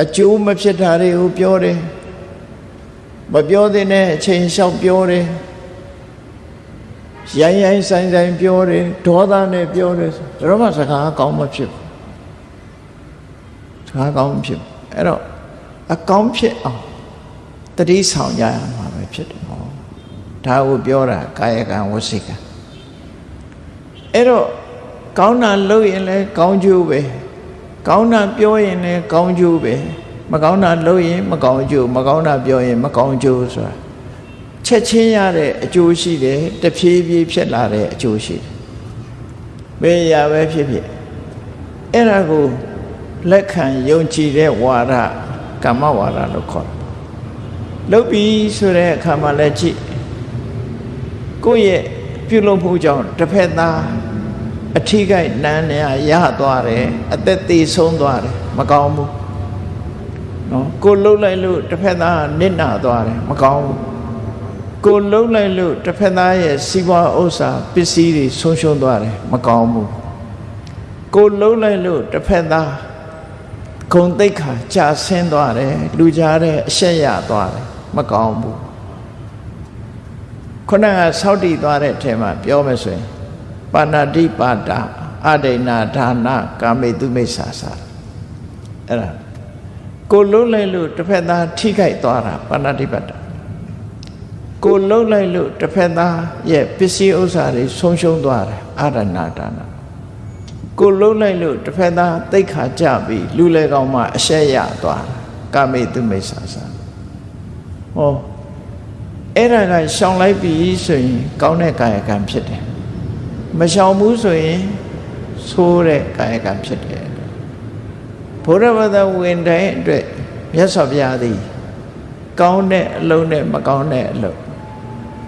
အကျိုးမဖြစ်တာတွေကိုပြောတယ်မပြောတဲ့အချိန်လျှောက်ပြောတယ်ရိုင်းရိုင်းဆိုင်ဆိုင်ပြောတယ်ဒေါသနဲ့ပြောတယ်ဆိုတော့မှစကားကောင်းမဖြစ်ဘူးစကားကောင်းမဖြစ်ဘူးအဲ့တော့အကောင်းဖြစ်အောင်တတိဆောင်ကြရမှာပဲဖြစ်တယ်ဟော ဒါကိုပြောတာကာယကံဝစီကံအဲ့တော့ကောင်းတာလုပ်ရင်လည်းကောင်းကျိုးပဲကောင်းတာပြောရင်လည်းကောင်းကျိုးပဲမကောင်းတာလုပ်ရင်မကောင်းကျိုးမကောင်းတာပြောရင်မကောင်းကျိုးဆိုတာချက်ချင်းရတဲ့အကျိုးရှိတယ်တဖြည်းဖြည်းဖြစ်လာတဲ့အကျိုးရှိတယ်ဘယ်ရာပဲဖြစ်ဖြစ်အဲ့ဒါကိုလက်ခံယုံကြည်တဲ့ဝါဒကမ္မဝါဒလို့ခေါ်တယ်လုတ်ပြီးဆိုတဲ့အခါမှာလည်းကြည့် ကိုယ့်ရဲ့ပြုလုပ်မှုကြောင့်တစ်ဖက်သားအထီးကိုက်နန်းနေရသွားတယ်အသက်သေးဆုံးသွားတယ်မကောင်းဘူးနော်ကိုလှုပ်လိုက်လို့တစ်ဖက်သားနစ်နာသွားတယ်မကောင်းဘူးကိုလှုပ်လိုက်လို့တစ်ဖက်သားရဲ့စီးပွားဥစ္စာပစ္စည်းတွေဆုံးရှုံးသွားတယ်မကောင်းဘူးကိုလှုပ်လိုက်လို့တစ်ဖက်သားဂုံတိတ်ခါကြာဆင်းသွားတယ်လူကြားတဲ့အရှက်ရသွားတယ်မကောင်းဘူး ခုနကဆောက်တည်သွားတဲ့အထက်မှာပြောမယ်ဆိုရင်ပါဏာတိပါတာအဒိဏဒါနကာမေတုမိစ္ဆာစာအဲ့ဒါကိုလုံးလိုက်လို့တစ်ဖက်သားထိခိုက်သွားတာပါဏာတိပါတာကိုလုံးလိုက်လို့တစ်ဖက်သားရဲ့ပစ္စည်းဥစ္စာတွေဆုံးရှုံးသွားတယ်အဒိဏဒါနကိုလုံးလိုက်လို့တစ်ဖက်သားတိတ်ခါကြပြီးလူလေကောင်မှအရှက်ရသွားတာကာမေတုမိစ္ဆာစာဟော အဲ့ဒါကရှောင်လိုက်ပြီဆိုရင် ကောင်းတဲ့ကာယကံဖြစ်တယ်မရှောင်ဘူးဆိုရင်ဆိုးတဲ့ကာယကံဖြစ်တယ်ဘုရားဘာသာဝင်တိုင်းအတွက်မြတ်စွာဘုရားသည် ကောင်းတဲ့အလုံးနဲ့မကောင်းတဲ့အလုံး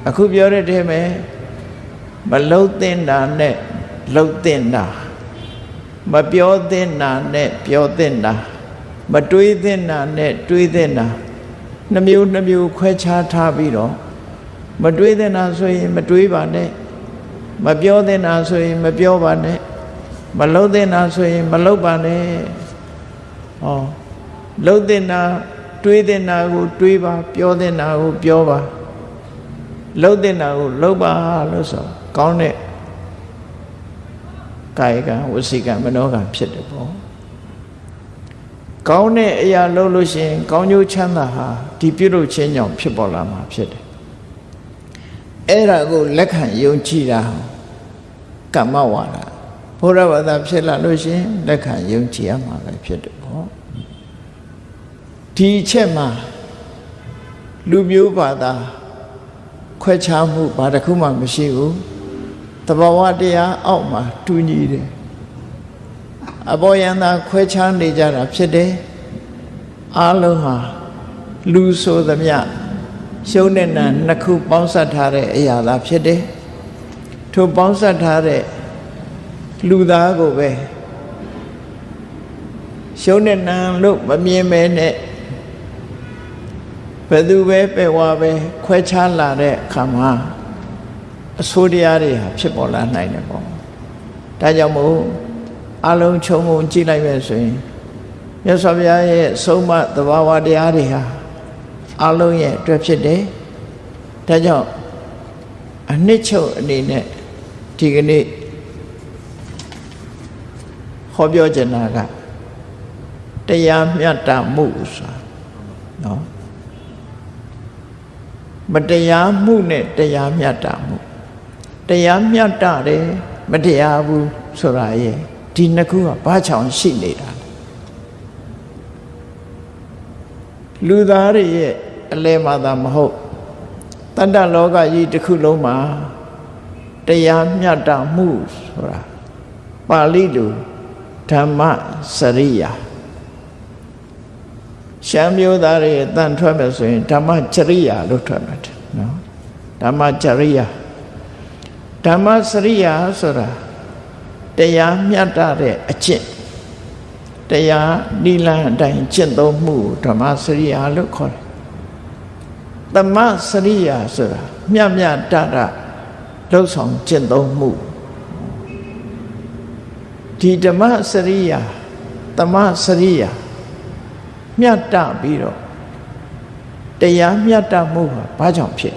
အခုပြောတဲ့တည်းမဲ့မလှုပ်တင်တာနဲ့လှုပ်တင်တာမပြောတင်တာနဲ့ပြောတင်တာမတွေးတင်တာနဲ့တွေးတင်တာ နှမျိုးနှမျိုးခွဲခြားထားပြီးတော့မတွေးတင်တာဆိုရင်မတွေးပါနဲ့မပြောတင်တာဆိုရင်မပြောပါနဲ့မလှုပ်တင်တာဆိုရင်မလှုပ်ပါနဲ့ဟောလှုပ်တင်တာတွေးတင်တာကိုတွေးပါပြောတင်တာကိုပြောပါလှုပ်တင်တာကိုလှုပ်ပါလို့ဆိုကောင်းတဲ့ကာယကံဝစီကံမနောကံဖြစ်တယ်ပေါ့ ကောင်းတဲ့အရာလုပ်လို့ရှိရင်ကောင်းကျိုးချမ်းသာဟာဒီပြုလုပ်ခြင်းကြောင့်ဖြစ်ပေါ်လာမှာဖြစ်တယ်အဲ့ဒါကိုလက်ခံယုံကြည်တာကမ္မဝါဒဘုရားဘာသာဖြစ်လာလို့ရှိရင်လက်ခံယုံကြည်ရမှာပဲဖြစ်တယ်ပေါ့ဒီအချက်မှာလူမျိုးဘာသာခွဲခြားမှုဘာတစ်ခုမှမရှိဘူးတဘာဝတရားအောက်မှာတူညီတယ် အဘောယန္တာခွဲခြားနေကြတာဖြစ်တယ်အားလုံးဟာလူဆိုသမျှရှုံးတဲ့နာနှစ်ခုပေါင်းစပ်ထားတဲ့အရာသာဖြစ်တယ်ထိုပေါင်းစပ်ထားတဲ့လူသားကိုပဲရှုံးတဲ့နာလို့မမြင်မဲနဲ့ဘယ်သူပဲပဲဝါပဲခွဲခြားလာတဲ့အခါမှာအဆိုးတရားတွေဟာဖြစ်ပေါ်လာနိုင်တယ်ပေါ့ဒါကြောင့်မို့ အလုံးခြုံငုံကြည့်လိုက်မယ်ဆိုရင်မြတ်စွာဘုရားရဲ့ဆုံးမသဘာဝတရားတွေဟာအလုံးရဲ့အတွက်ဖြစ်တယ်ဒါကြောင့်အနှစ်ချုပ်အနေနဲ့ဒီကနေ့ဟောပြောချင်တာကတရားမြတ်တာမှုဆိုတာနော်မတရားမှုနဲ့တရားမြတ်တာမှုတရားမြတ်တာတယ်မတရားဘူးဆိုတာရဲ့ ဒီနှစ်ခုကဘာချောင်ရှိနေတာလူသားတွေရဲ့အလဲမှသာမဟုတ်တတ္တလောကကြီးတစ်ခုလုံးမှာတရားမြတ်တာမှုဆိုတာပါဠိလိုဓမ္မစရိယာရှမ်းမျိုးသားတွေအတန်ထွက်မယ်ဆိုရင်ဓမ္မကြရိယာလို့ထွက်မှာတယ်နော်ဓမ္မကြရိယာဓမ္မစရိယာဆိုတာ တရားမြတ်တဲ့အကျင့်တရားနိလန်းအတိုင်းကျင့်သုံးမှုဓမ္မစရိယာလို့ခေါ်တယ်။သမစရိယာဆိုတာမြတ်မြတ်တတလှုပ်ဆောင်ကျင့်သုံးမှုဒီဓမ္မစရိယာသမစရိယာမြတ်တပြီးတော့တရားမြတ်တမှုဟာဘာကြောင့်ဖြစ်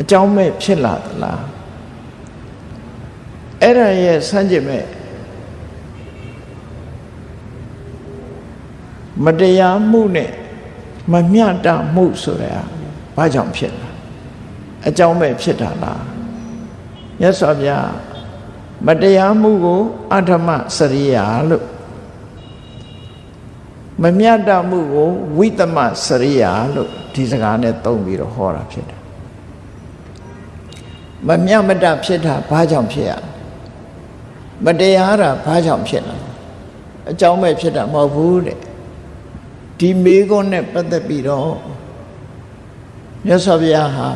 အကြောင်းမဲ့ဖြစ်လာသလား အဲ့ဒါရဲ့စမ်းကြည့်မဲ့မတရားမှုနဲ့မမျှတမှုဆိုတဲ့ဘာကြောင့်ဖြစ်လာအကြောင်းပဲဖြစ်တာလားမြတ်စွာဘုရားမတရားမှုကိုအဓမ္မစရိယာလို့မမျှတမှုကိုဝိသမစရိယာလို့ဒီစကားနဲ့သုံးပြီးတော့ဟောတာဖြစ်တယ်မမျှမတဖြစ်တာဘာကြောင့်ဖြစ်ရ မတရားတာဘာကြောင့်ဖြစ်လာအကြောင်းပဲဖြစ်တာမဟုတ်ဘူးတဲ့ဒီမေခွန်းနဲ့ပတ်သက်ပြီးတော့မြတ်စွာဘုရားဟာ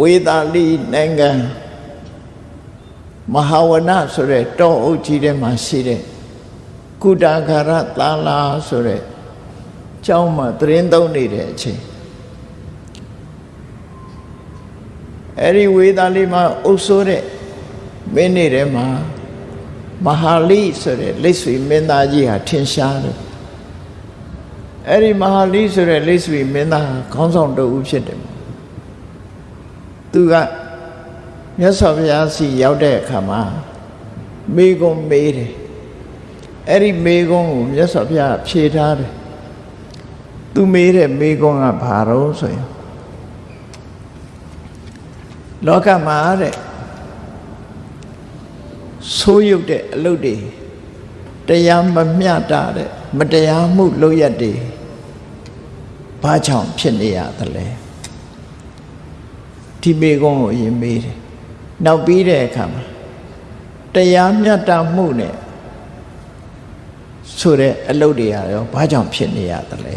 ဝေသာလီနိုင်ငံမဟာဝနဆိုတဲ့တောအုပ်ကြီးထဲမှာရှိတဲ့ကုတာခရသာလာဆိုတဲ့ကျောင်းမှာသတင်းသုံးနေတဲ့အချိန် အဲ့ဒီဝေသာလီမှာအုပ်ဆိုးတဲ့မင်းနေတဲ့မှာမဟာလိဆိုတဲ့လက်ဆွေမင်းသားကြီးဟာထင်ရှားတယ်အဲ့ဒီမဟာလိဆိုတဲ့လက်ဆွေမင်းသားခေါင်းဆောင်တဦးဖြစ်တယ်သူကမြတ်စွာဘုရားစီရောက်တဲ့အခါမှာမေကုံမေးတယ်အဲ့ဒီမေကုံကိုမြတ်စွာဘုရားဖြေထားတယ်သူမေးတဲ့မေကုံကဘာတော့ဆိုရင် လောကမှာတဲ့ဆိုးရုပ်တဲ့အလုပ်တွေတရားမမျှတာတဲ့မတရားမှုလုပ်ရက်တွေဘာကြောင့်ဖြစ်နေရသလဲဒီမေကုန်းကိုအရင်မေးတယ်နောက်ပြီးတဲ့အခါမှာတရားမျှတမှုနဲ့ဆိုတဲ့အလုပ်တွေရောဘာကြောင့်ဖြစ်နေရသလဲ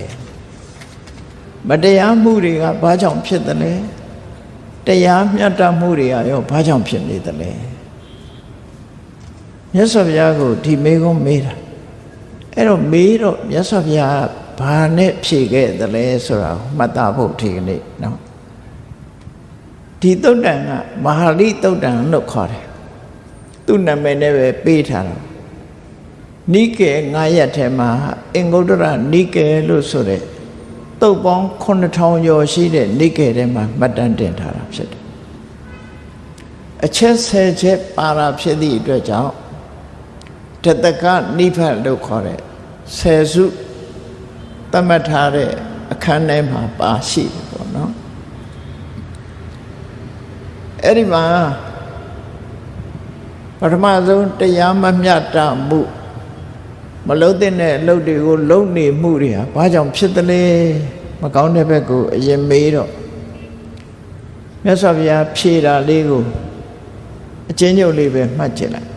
မတရားမှုတွေကဘာကြောင့်ဖြစ်သလဲ တရားမျှတမှုတွေကရောဘာကြောင့်ဖြစ်နေသလဲမြတ်စွာဘုရားကိုဒီမေကုန်းမေးတာအဲ့တော့မေးတော့မြတ်စွာဘုရားဘာနဲ့ဖြေခဲ့သလဲဆိုတာမှတ်သားဖို့ဒီကနေ့နော်ဒီသုတ်တန်ကမဟာလိသုတ်တန်လို့ခေါ်တယ်သူ့နာမည်နဲ့ပဲပေးထားတာနိကေငါးရက်ထဲမှာအင်္ဂုတ္တရနိကေလို့ဆိုတဲ့ တုတ်ပေါင်း9000ကျော်ရှိတဲ့နိကေထဲမှာမှတ်တမ်းတင်ထားတာဖြစ်တယ်အချက်ဆယ်ချက်ပါတာဖြစ်သည့်အတွက်ကြောင့်တတကနိဗ္ဗာန်လို့ခေါ်တဲ့ဆယ်စုသတ်မှတ်ထားတဲ့အခန်းထဲမှာပါရှိတယ်ပေါ့နော်အဲ့ဒီမှာပထမဆုံးတရားမမျှတမှု မလုံးတဲ့အလုပ်တွေကိုလုံနေမှုတွေဟာဘာကြောင့်ဖြစ်သလဲမကောင်းတဲ့ဘက်ကိုအရင်မေးတော့မြတ်စွာဘုရားဖြေတာလေးကိုအချင်းချုပ်လေးပဲမှတ်ကြည့်လိုက်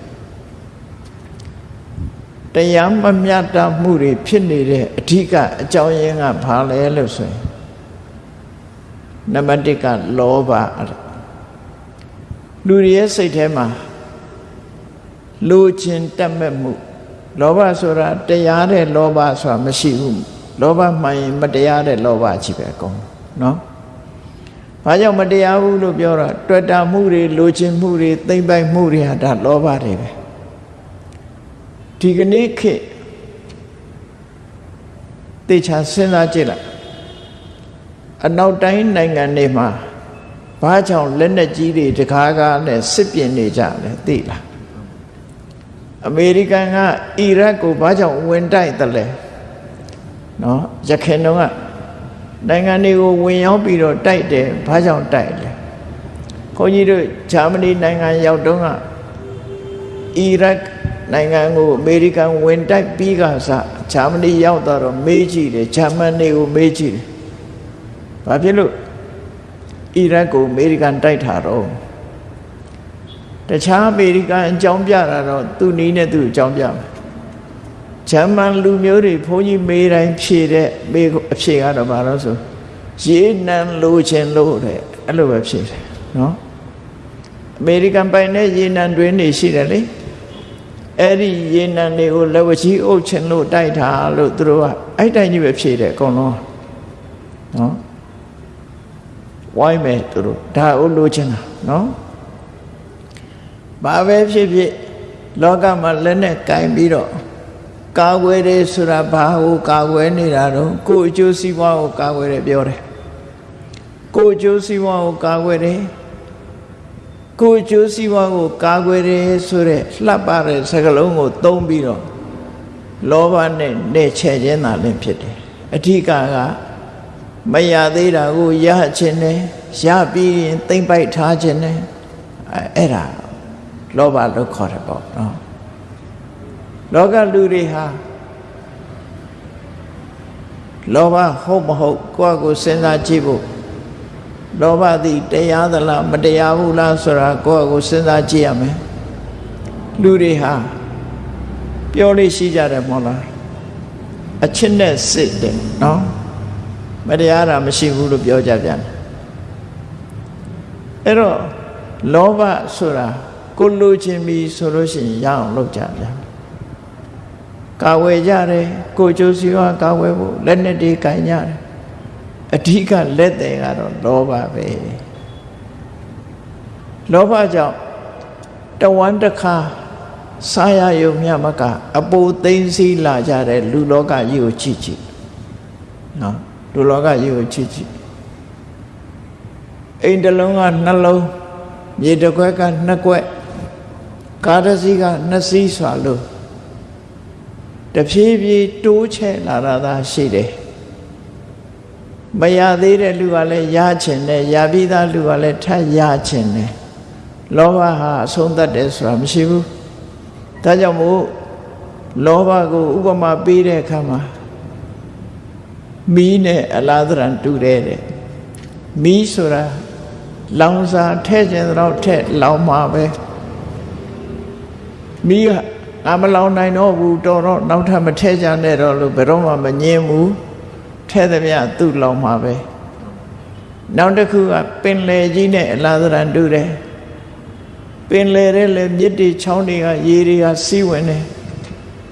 တရားမမျှတမှုတွေဖြစ်နေတဲ့အဓိကအကြောင်းရင်းကဘာလဲလို့ဆိုရင်နံပါတ်1ကလောဘလူတွေရဲ့စိတ်ထဲမှာလိုချင်တတ်မဲ့မှု လောဘဆိုတာတရားတဲ့လောဘဆိုတာမရှိဘူးလောဘမှန်ရင်မတရားတဲ့လောဘကြီးပဲအကုန်နော်ဘာကြောင့်မတရားဘူးလို့ပြောတာတွေ့တာမှုတွေလိုချင်မှုတွေသိမ့်ပိုက်မှုတွေဟာဒါလောဘတွေပဲဒီကနေ့ခေတ်တေချာစဉ်းစားကြည့်လိုက်အနောက်တိုင်းနိုင်ငံတွေမှာဘာကြောင့်လက်နက်ကြီးတွေတကားကားနဲ့စစ်ပြင်နေကြလဲသိလား အမေရိကန်ကအီရတ်ကိုဘာကြောင့်ဝင်တိုက်တယ်လဲနော်ရခင်တုန်းကနိုင်ငံတွေကိုဝင်ရောက်ပြီးတော့တိုက်တယ်ဘာကြောင့်တိုက်လဲခွန်ကြီးတို့ဂျာမနီနိုင်ငံရောက်တုန်းကအီရတ်နိုင်ငံကိုအမေရိကန်ဝင်တိုက်ပြီးကစားဂျာမနီရောက်တော့မေးကြည့်တယ်ဂျာမနီကိုမေးကြည့်တယ်ဘာဖြစ်လို့အီရတ်ကိုအမေရိကန်တိုက်ထားတော့ တခြားအမေရိကန်အကြောင်းပြတာတော့သူ့နီးနဲ့သူ့အကြောင်းပြမယ်ဂျာမန်လူမျိုးတွေဘုန်းကြီးမေးတိုင်းဖြေတဲ့မေးအဖြေကတော့ဘာလို့ဆိုရေနံလိုချင်လို့တဲ့အဲ့လိုပဲဖြေတယ်နော်အမေရိကန်ပိုင်တဲ့ရေနံတွင်းနေရှိတယ်လေအဲ့ဒီရေနံတွေကိုလက်ဝကြီးအုပ်ချင်လို့တိုက်တာလို့သူတို့ကအဲ့တိုင်းကြီးပဲဖြေတယ်အကုန်လုံးနော်ဝိုင်းမယ်သူတို့ဒါအုပ်လိုချင်တာနော် ဘာပဲဖြစ်ဖြစ်လောကမှာလက်နဲ့ကင်ပြီးတော့ကာကွယ်တယ်ဆိုတာဘာကိုကာကွယ်နေတာတော့ကိုယ်အကျိုးစီးပွားကိုကာကွယ်တယ်ပြောတယ်ကိုယ်အကျိုးစီးပွားကိုကာကွယ်တယ်ကိုယ်အကျိုးစီးပွားကိုကာကွယ်တယ်ဆိုတဲ့လှပတဲ့စကားလုံးကိုသုံးပြီးတော့လောဘနဲ့နဲ့ချဲ့ခြင်းသာလည်းဖြစ်တယ်အဓိကကမရသေးတာကိုရခြင်းနဲ့ရပြီးရင်သိမ့်ပိုက်ထားခြင်းနဲ့အဲ့ဒါ လောဘလို့ခေါ်တယ်ပေါ့နော်လောကလူတွေဟာလောဘဟုတ်မဟုတ်ကိုယ့်ကိုစဉ်းစားကြည့်ဖို့လောဘသည်တရားသလားမတရားဘူးလားဆိုတာကိုယ့်ကိုစဉ်းစားကြည့်ရမယ်လူတွေဟာပြောလို့ရှိကြတယ်မဟုတ်လားအချစ်နဲ့စစ်တယ်နော်မတရားတာမရှိဘူးလို့ပြောကြပြန်တယ်အဲ့တော့လောဘဆိုတာ ကိုလိုချင်ပြီဆိုလို့ရှိရင်ရအောင်လုပ်ကြပြန်ကာဝယ်ကြတယ်ကိုကြိုးစီဝါကာဝယ်ဖို့လက်နဲ့တွေကင်ကြတယ်အဓိကလက်တယ်ကတော့လောဘပဲလောဘကြောင့်တဝမ်းတစ်ခါစားရယုံမြမကအပူသိမ့်စီလာကြတဲ့လူလောကကြီးကိုချစ်ကြည့်နော်လူလောကကြီးကိုချစ်ကြည့်အိမ်တစ်လုံးကနှလုံးမြေတစ်ခွက်ကနှစ်ခွက် ကားတစ်စီးကနှစ်စီးစွာလို့တဖြည်းဖြည်းတိုးချဲ့လာတာသာရှိတယ်မရသေးတဲ့လူကလည်းရချင်တယ်ရပြီးသားလူကလည်းထပ်ရချင်တယ်လောဘဟာအဆုံးသတ်တယ်ဆိုတာမရှိဘူးဒါကြောင့်မို့လောဘကိုဥပမာပေးတဲ့အခါမှာမီးနဲ့အလားသဏ္ဍာန်တူတယ်တဲ့မီးဆိုတာလောင်စာထဲ့ခြင်းတော့ထဲ့လောင်မှာပဲ မီးကငါမလောင်နိုင်တော့ဘူးတော်တော့နောက်ထပ်မထဲကြနဲ့တော့လို့ဘယ်တော့မှမငြင်းဘူးထဲသမျှသူ့လောင်မှာပဲနောက်တစ်ခုကပင်လေကြီးနဲ့အလားသဏ္ဍာန်တူတယ်ပင်လေတဲ့လေမြစ်တွေချောင်းတွေကရေတွေကစီးဝင်တယ်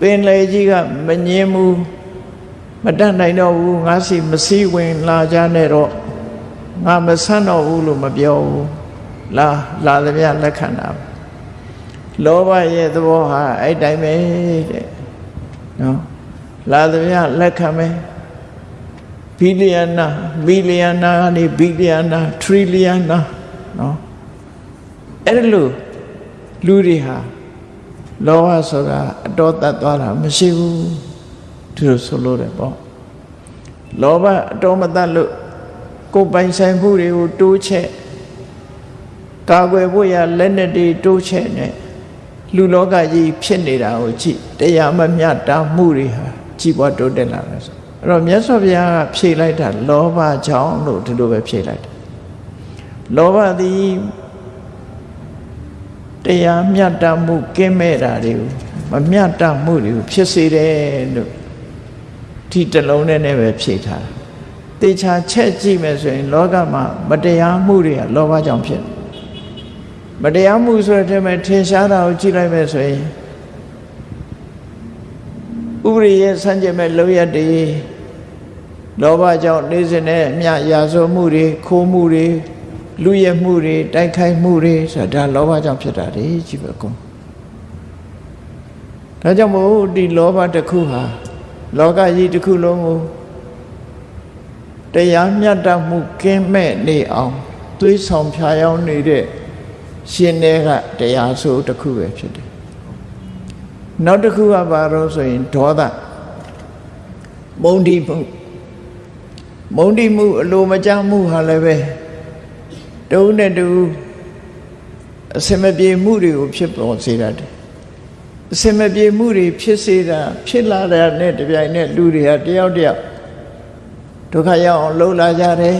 ပင်လေကြီးကမငြင်းဘူးမတတ်နိုင်တော့ဘူးငါစီမစည်းဝင်လာကြနဲ့တော့ငါမဆန်းတော့ဘူးလို့မပြောဘူးလာလာသမျှလက်ခံတာ လောဘရဲ့သဘောဟာအဲ့တိုင်းပဲတဲ့နော်လာသမျှလက်ခံမယ်ဘီလီယံနာဘီလီယံနာကနေဘီလီယံနာထရီလီယံနာနော်အဲ့လိုလူတွေဟာလောဘဆိုတာအတော်တတ်သွားတာမရှိဘူးသူတို့ဆိုလို့တယ်ပေါ့လောဘအတော်မတတ်လို့ကိုယ်ပိုင်ဆိုင်မှုတွေကိုတိုးချက်ကာကွယ်ဖို့ရလက်နဲ့တွေတိုးချက်နဲ့ လူလောကကြီးဖြစ်နေတာကိုကြည့်တရားမမျှတာမှုတွေဟာကြီးပွားတိုးတက်လာတယ်ဆိုအဲ့တော့မြတ်စွာဘုရားကဖြေလိုက်တာလောဘကြောင့်လို့ဒီလိုပဲဖြေလိုက်တယ်လောဘသည်တရားမျှတမှုကင်းမဲ့တာတွေကိုမမျှတမှုတွေကိုဖြစ်စေတယ်လို့ဒီတလုံးနဲ့နဲ့ပဲဖြေထားတာတေချာချက်ကြည့်မယ်ဆိုရင် လောကမှာမတရားမှုတွေကလောဘကြောင့်ဖြစ် မတရားမှုဆိုတဲ့ထဲမှာထင်ရှားတာကိုကြည့်လိုက်မယ်ဆိုရင်ဥပရိရဲ့ဆန့်ကျင်မဲ့လုံရတည်လောဘကြောင့်နေစဉ်နဲ့အမြရာဇဝမှုတွေခိုးမှုတွေလူရမှုတွေတိုက်ခိုက်မှုတွေဆိုတာဒါလောဘကြောင့်ဖြစ်တာလေကြည့်ပါကောဒါကြောင့်မို့ဒီလောဘတစ်ခုဟာလောကကြီးတစ်ခုလုံးကိုတရားမျှတမှုကင်းမဲ့နေအောင်သွေးဆောင်ဖြာယောင်းနေတဲ့ ရှင်တွေကတရားဆိုတစ်ခုပဲဖြစ်တယ်နောက်တစ်ခုကဘာလို့ဆိုရင်ဒေါသမုန်းတိမှုမုန်းတိမှုအလိုမကျမှုဟာလည်းပဲတုံးနဲ့တူအစမပြေမှုတွေကိုဖြစ်ပေါ်စေတတ်တယ်အစမပြေမှုတွေဖြစ်စေတာဖြစ်လာတဲ့နဲ့တပြိုင်နက်လူတွေကတယောက်တယောက်ဒုက္ခရောက်အောင်လှုပ်လာကြတယ်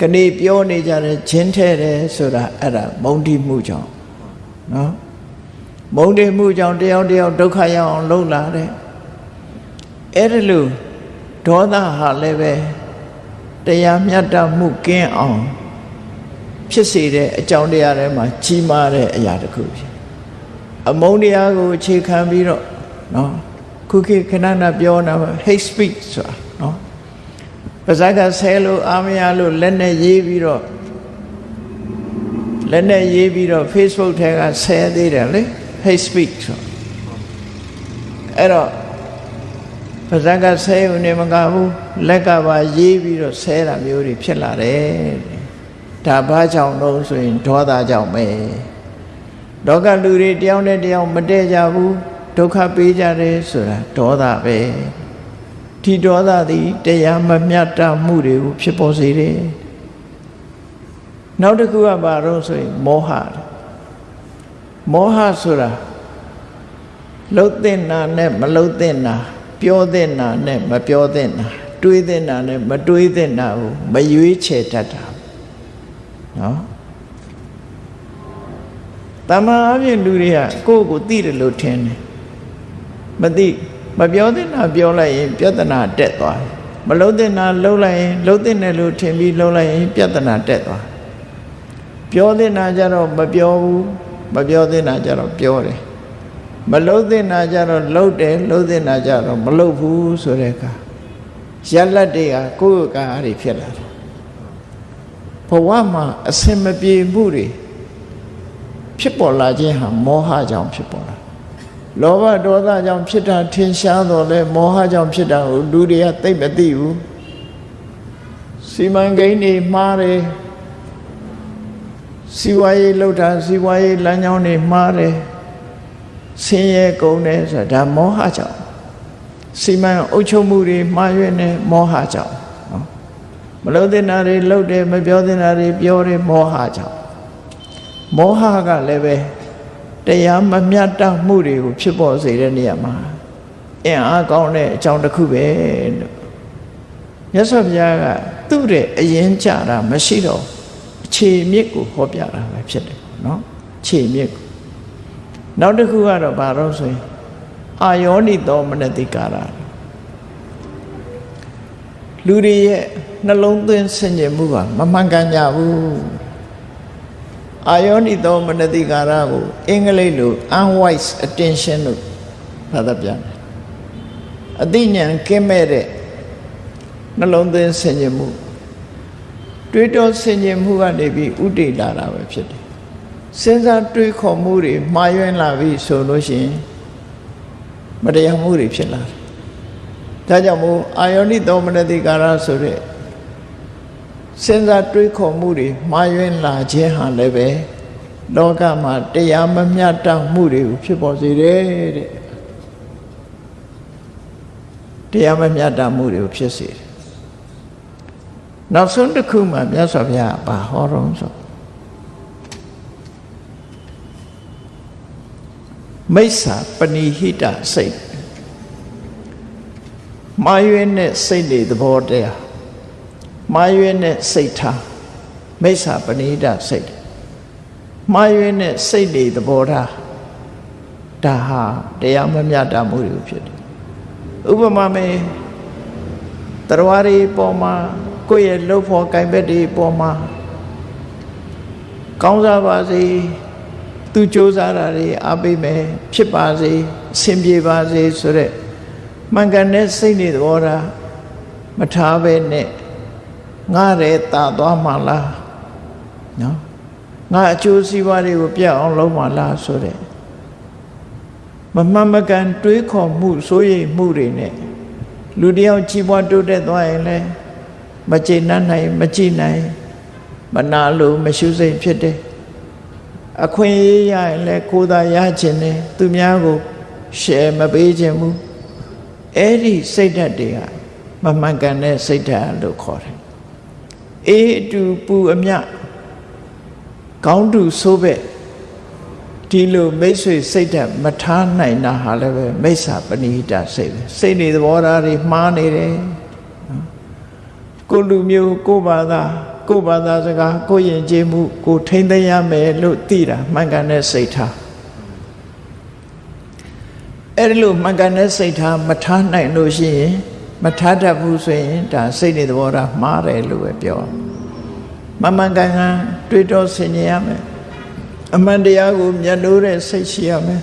ကနေပြောနေကြတယ်ချင်းထဲတယ်ဆိုတာအဲ့ဒါမုန်းတိမှုကြောင့်နော်မုန်းတိမှုကြောင့်တယောက်တယောက်ဒုက္ခရောက်အောင်လှုပ်လာတယ်အဲ့ဒါလို့ဒေါသဟာလည်းပဲတရားမျှတမှုကင်းအောင်ဖြစ်စေတဲ့အကြောင်းတရားတွေမှာကြီးမားတဲ့အရာတစ်ခုဖြစ်အမုန်းတရားကိုအခြေခံပြီးတော့နော်ခုခေတ်ခဏခဏပြောတာ hate speech ဆိုတာနော် ပါဇက်ကဆဲလို့အာမရလို့လက်နဲ့ရေးပြီးတော့လက်နဲ့ရေးပြီးတော့ Facebook ထဲကဆဲသေးတယ်လေ hate speech ဆိုအဲ့တော့ပါဇက်ကဆဲုံနေမကဘူးလက်ကပါရေးပြီးတော့ဆဲတာမျိုးတွေဖြစ်လာတယ်ဒါဘာကြောင့်လို့ဆိုရင်ဒေါသကြောင့်ပဲလောကလူတွေတယောက်နဲ့တယောက်မတည့်ကြဘူးဒုက္ခပေးကြတယ်ဆိုတာဒေါသပဲ ဒီဒေါသသည်တရားမမြတ်တမှုတွေကိုဖြစ်ပေါ်စေတယ်နောက်တစ်ခုကဘာလို့ဆိုရင်မောဟမောဟဆိုတာလှုပ်တဲ့နာနဲ့မလှုပ်တဲ့နာပြောတဲ့နာနဲ့မပြောတဲ့နာတွေးတဲ့နာနဲ့မတွေးတဲ့နာကိုမရွေးချယ်တတ်တာနော်တမန်အပြင်လူတွေကကိုယ့်ကိုသိတယ်လို့ထင်တယ်မသိ မပြောတဲ့နာပြောလိုက်ရင် ပြဿနာတက်သွားတယ်မလုံးတဲ့နာလုံးလိုက်ရင်လုံးတဲ့နယ်လို့ထင်ပြီးလုံးလိုက်ရင် ပြဿနာတက်သွားပြောတဲ့နာကြတော့မပြောဘူးမပြောတဲ့နာကြတော့ပြောတယ်မလုံးတဲ့နာကြတော့လုံးတယ်လုံးတဲ့နာကြတော့မလုံးဘူးဆိုတဲ့အခါရလက်တွေကကိုယ့်ကားတွေဖြစ်လာတယ်ဘဝမှာအစင်မပြေမှုတွေဖြစ်ပေါ်လာခြင်းဟာမောဟကြောင့်ဖြစ်ပေါ်လာ လောဘဒေါသကြောင့်ဖြစ်တာထင်ရှားတော့လဲမောဟကြောင့်ဖြစ်တာကိုလူတွေကသိမသိဘူးစီမံကိန်းတွေမှားတယ်စီဝါရေးလှုပ်တာစီဝါရေးလမ်းကြောင်းတွေမှားတယ်ဆင်းရဲကုန်တယ်ဆိုတာဒါမောဟကြောင့်စီမံအုပ်ချုပ်မှုတွေမှားရွံ့နေမောဟကြောင့်နော်မလို့တဲ့နာတွေလှုပ်တယ်မပြောတဲ့နာတွေပြောတယ်မောဟကြောင့်မောဟကလည်းပဲ တရားမမြတ်တမှုတွေကိုဖြစ်ပေါ်စေတဲ့နေရာမှာအင်အားကောင်းတဲ့အကြောင်းတစ်ခုပဲလို့မြတ်စွာဘုရားကသူ့ရဲ့အရင်ကြတာမရှိတော့အခြေမြစ်ကိုဟောပြတာပဲဖြစ်တယ်နော်ခြေမြစ်ကိုနောက်တစ်ခုကတော့ဘာလို့ဆိုရင်အာယောနိသောမနတိကာရလူတွေရဲ့နှလုံးသွင်းဆင်ခြင်မှုကမမှန်ကန်ကြဘူး အာယောနိသောမနတိကာရကိုအင်္ဂလိပ်လို unwise attention လို့ဘာသာပြန်တယ်အသိဉာဏ်ကင်းမဲ့တဲ့နှလုံးသွင်းဆင်ခြင်မှုတွေးတောဆင်ခြင်မှုကနေပြီးဥတည်လာတာပဲဖြစ်တယ်စဉ်းစားတွေးခေါ်မှုတွေမှားယွင်းလာပြီဆိုလို့ရှိရင်မတရားမှုတွေဖြစ်လာတယ်ဒါကြောင့်မို့အာယောနိသောမနတိကာရဆိုတဲ့ စဉ်းစားတွေးခေါ်မှုတွေမှားယွင်းလာခြင်းဟာလည်းပဲလောကမှာတရားမမျှတမှုတွေကိုဖြစ်ပေါ်စေတယ်တဲ့တရားမမျှတမှုတွေကိုဖြစ်စေတယ်နောက်ဆုံးတစ်ခုမှမြတ်စွာဘုရားဘာဟောတော့ဆိုမိစ္ဆာပဏိဟိတစိတ်မာရွေးနဲ့စိတ်တွေသဘောတရား မာရွေးနဲ့စိတ်ထားမိစ္ဆာပဏိဟိတစိတ်မှားရွေးနဲ့စိတ်တွေသဘောထားဒါဟာတရားမမျှတမှုတွေဖြစ်တယ်ဥပမာမေတရားတွေပေါ်မှာကိုယ့်ရဲ့လှုပ်ဖို့ကင်ဘက်တွေပေါ်မှာကောင်းစားပါစေသူစ조사တာတွေအားပေးမယ်ဖြစ်ပါစေအဆင်ပြေပါစေဆိုတဲ့မှန်ကန်တဲ့စိတ်တွေသဘောထားမထားဘဲနဲ့ ငါရဲတာသွားမှလားနော်ငါအကျိုးစီးပွားတွေကိုပြတ်အောင်လုပ်မှလားဆိုတဲ့မမှန်မကန်တွေးခေါ်မှုစိုးရိမ်မှုတွေနဲ့လူတယောက်ကြီးပွားတိုးတက်သွားရင်လည်းမကျေနပ်နိုင်မကြည်နိုင်မနာလို့မရှုစိတ်ဖြစ်တယ်အခွင့်အရေးရရင်လည်းကိုယ်သာရခြင်းနဲ့သူများကိုရှယ်မပေးခြင်းဘူးအဲ့ဒီစိတ်ဓာတ်တွေကမမှန်ကန်တဲ့စိတ်ဓာတ်လို့ခေါ်တယ် အေးအတူပူအမြကောင်းတူဆိုးပဲ့ဒီလိုမိတ်ဆွေစိတ်ဓာတ်မထားနိုင်တာဟာလည်းပဲမိစ္ဆာပဏိဟိတစိတ်ပဲစိတ်နေသဘောထားတွေမှားနေတယ်ကိုလူမျိုးကိုဘာသာကိုဘာသာစကားကိုယဉ်ကျေးမှုကိုထိမ့်သိမ်းရမယ်လို့သိတာမှန်ကန်တဲ့စိတ်ထားအဲ့ဒီလိုမှန်ကန်တဲ့စိတ်ထားမထားနိုင်လို့ရှိရင် မထားတတ်ဘူးဆိုရင်ဒါစိတ်နေသဘောထားမှားတယ်လို့ပဲပြောမမှန်ကန်ကန်တွေးတောဆင်ခြင်ရမယ်အမှန်တရားကိုမျက်နှိုးတဲ့စိတ်ရှိရမယ်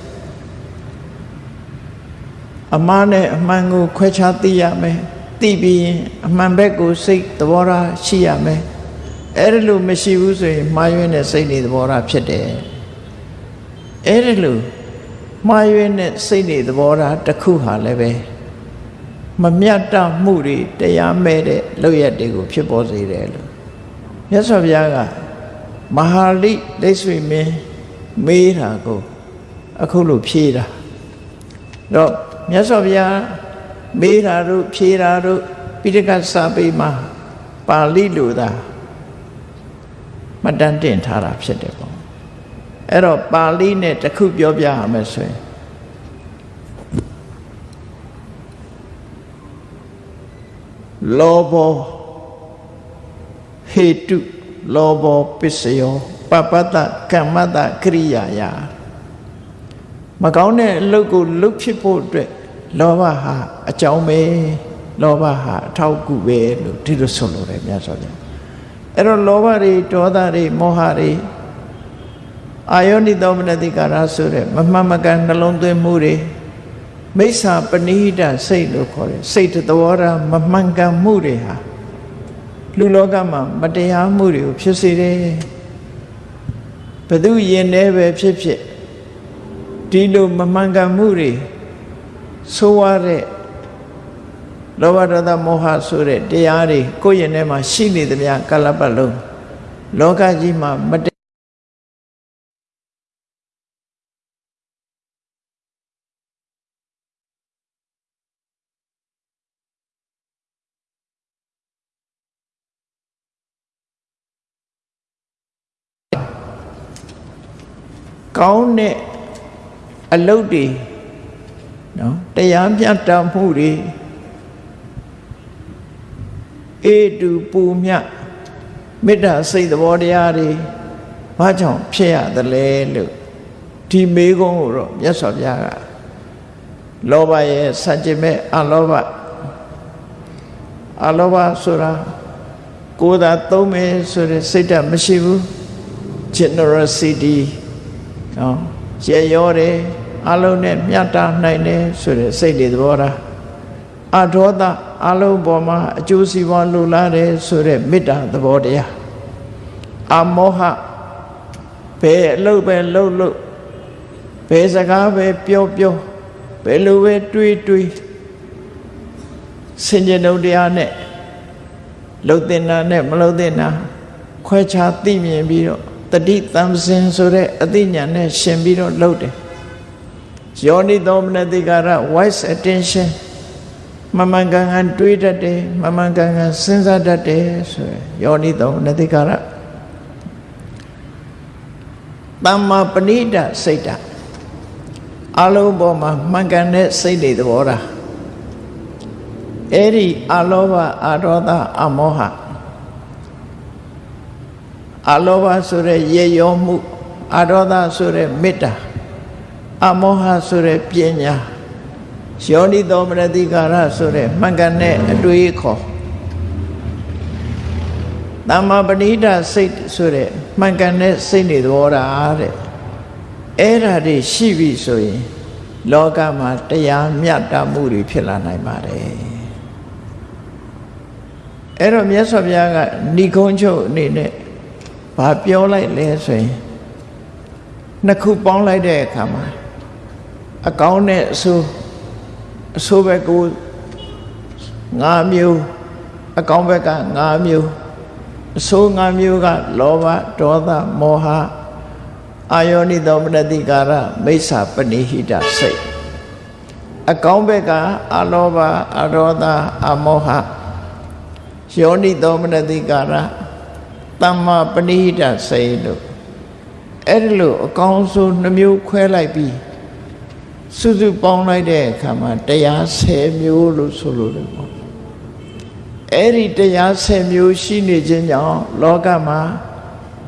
အမှားနဲ့အမှန်ကိုခွဲခြားသိရမယ်သိပြီးရင်အမှန်ဘက်ကိုစိတ်သဘောထားရှိရမယ်အဲ့ဒါလို့မရှိဘူးဆိုရင်မှားယွင်းတဲ့စိတ်တွေသဘောထားဖြစ်တယ်အဲ့ဒါလို့မှားယွင်းတဲ့စိတ်တွေသဘောထားတစ်ခုဟာလည်းပဲ မမြတ်တမှုတွေတရားမဲ့တဲ့လောက်ရက်တွေကိုဖြစ်ပေါ်စေတယ်လို့မြတ်စွာဘုရားကမဟာလိဒိဋ္ဌိမင်းမေးတာကိုအခုလို့ဖြေးတာတော့မြတ်စွာဘုရားမေးတာတို့ဖြေးတာတို့ပိဋကစာပေမှာပါဠိလိုသာမတန်တင်ထားတာဖြစ်တယ်ပေါ့အဲ့တော့ပါဠိနဲ့တခုပြောပြရမယ်ဆိုရင် လောဘောဟေတုလောဘောပစ္စယောပပတ္တကမ္မတကရိယာယမကောင်းတဲ့အလုပ်ကိုလုပ်ဖြစ်ဖို့အတွက်လောဘဟာအကြောင်းပဲလောဘဟာအထောက်အကူပဲလို့ဒီလိုဆိုလိုတယ်မြတ်စွာဘုရားအဲ့တော့လောဘတွေဒေါသတွေမောဟတွေအာယောနိသောမနတိကာရဆိုတဲ့မမှန်မကန်နှလုံးသွင်းမှုတွေ မိစ္ဆာပဏိဟိတစိတ်လို့ခေါ်တယ်စိတ်သဘောထားမမှန်ကန်မှုတွေဟာလူလောကမှာမတရားမှုတွေကိုဖြစ်စေတယ်ဘသူယင်နေပဲဖြစ်ဖြစ်ဒီလိုမမှန်ကန်မှုတွေဆိုးရတဲ့လောဘဒေါသမောဟဆိုတဲ့တရားတွေကိုယ့်ရင်ထဲမှာရှိနေသမျှကလပ်ပတ်လုံးလောကကြီးမှာမတ ကောင်းတဲ့အလုတ်တွေနော်တရားပြတ်တမှုတွေအေတူပူမြမေတ္တာစိတ်သဘောတရားတွေဘာကြောင့်ဖြစ်ရသလဲလို့ဒီမေကုန်းကိုတော့မြတ်စွာဘုရားကလောဘရဲ့စัจ jin မဲ့အလောဘအလောဘဆိုတာကိုယ်သာသုံးမယ်ဆိုတဲ့စိတ်ဓာတ်မရှိဘူး generosity နော်ရေရောတယ်အလုံးနဲ့မြတ်တာနိုင်တယ်ဆိုတဲ့စိတ်တွေသဘောထားအဒေါသအလုံးပေါ်မှာအကျိုးစီးပွားလိုလားတယ်ဆိုတဲ့မေတ္တာသဘောတရားအမောဟဘယ်အလုပ်ပဲလုပ်လို့ဘယ်စကားပဲပြောပြောဘယ်လိုပဲတွေးတွေးစင်ကြယ်ုံတရားနဲ့လှုပ်တင်တာနဲ့မလှုပ်တင်တာခွဲခြားသိမြင်ပြီးတော့ တတိတံစင်ဆိုတဲ့အသိဉာဏ်နဲ့ရှင်ပြီးတော့လှုပ်တယ်ယောနိသောမနတိကာရ wise attention မမှန်ကန်ကန်တွေးတတ်တယ်မမှန်ကန်ကန်စဉ်းစားတတ်တယ်ဆိုရယ်ယောနိသောမနတိကာရတမ္မာပဏိတစိတ်ဓာတ်အလုံးပေါ်မှာမှန်ကန်တဲ့စိတ်တွေသဘောထားအဲ့ဒီအလောဘအရောသအမောဟ အလောဘဆိုတဲ့ရေရောမှုအရောသဆိုတဲ့မေတ္တာအမောဟဆိုတဲ့ပညာယောနိသောမနတိကာရဆိုတဲ့မှန်ကန်တဲ့အတွေးခေါ်တမ္မာပဏိဒစိတ်ဆိုတဲ့မှန်ကန်တဲ့စိတ်နေသဘောထားတဲ့အဲ့ဓာတွေရှိပြီဆိုရင် လောကမှာတရားမြတ်တာမှုတွေဖြစ်လာနိုင်ပါတယ်အဲ့တော့မြတ်စွာဘုရားကဏိကုံးချုပ်အနေနဲ့ ဘာပြောလိုက်လဲဆိုရင်နှစ်ခုပေါင်းလိုက်တဲ့အခါမှာအကောင်းနဲ့အဆိုးအဆိုးဘက်ကို၅မျိုးအကောင်းဘက်က၅မျိုးအဆိုး၅မျိုးကလောဘဒေါသမောဟအာယောနိသောမနတိကာရမိစ္ဆာပဏိဟိတစိတ်အကောင်းဘက်ကအလောဘအရောသအမောဟယောနိသောမနတိကာရ တမ္မာပဏိဟိတစိတ်လို့အဲ့ဒီလိုအကောင်းဆုံးနှမျိုးခွဲလိုက်ပြီးစုစုပေါင်းလိုက်တဲ့အခါမှာတရား10မျိုးလို့ဆိုလို့တယ်ပေါ့အဲ့ဒီတရား10မျိုးရှိနေခြင်းကြောင့်လောကမှာ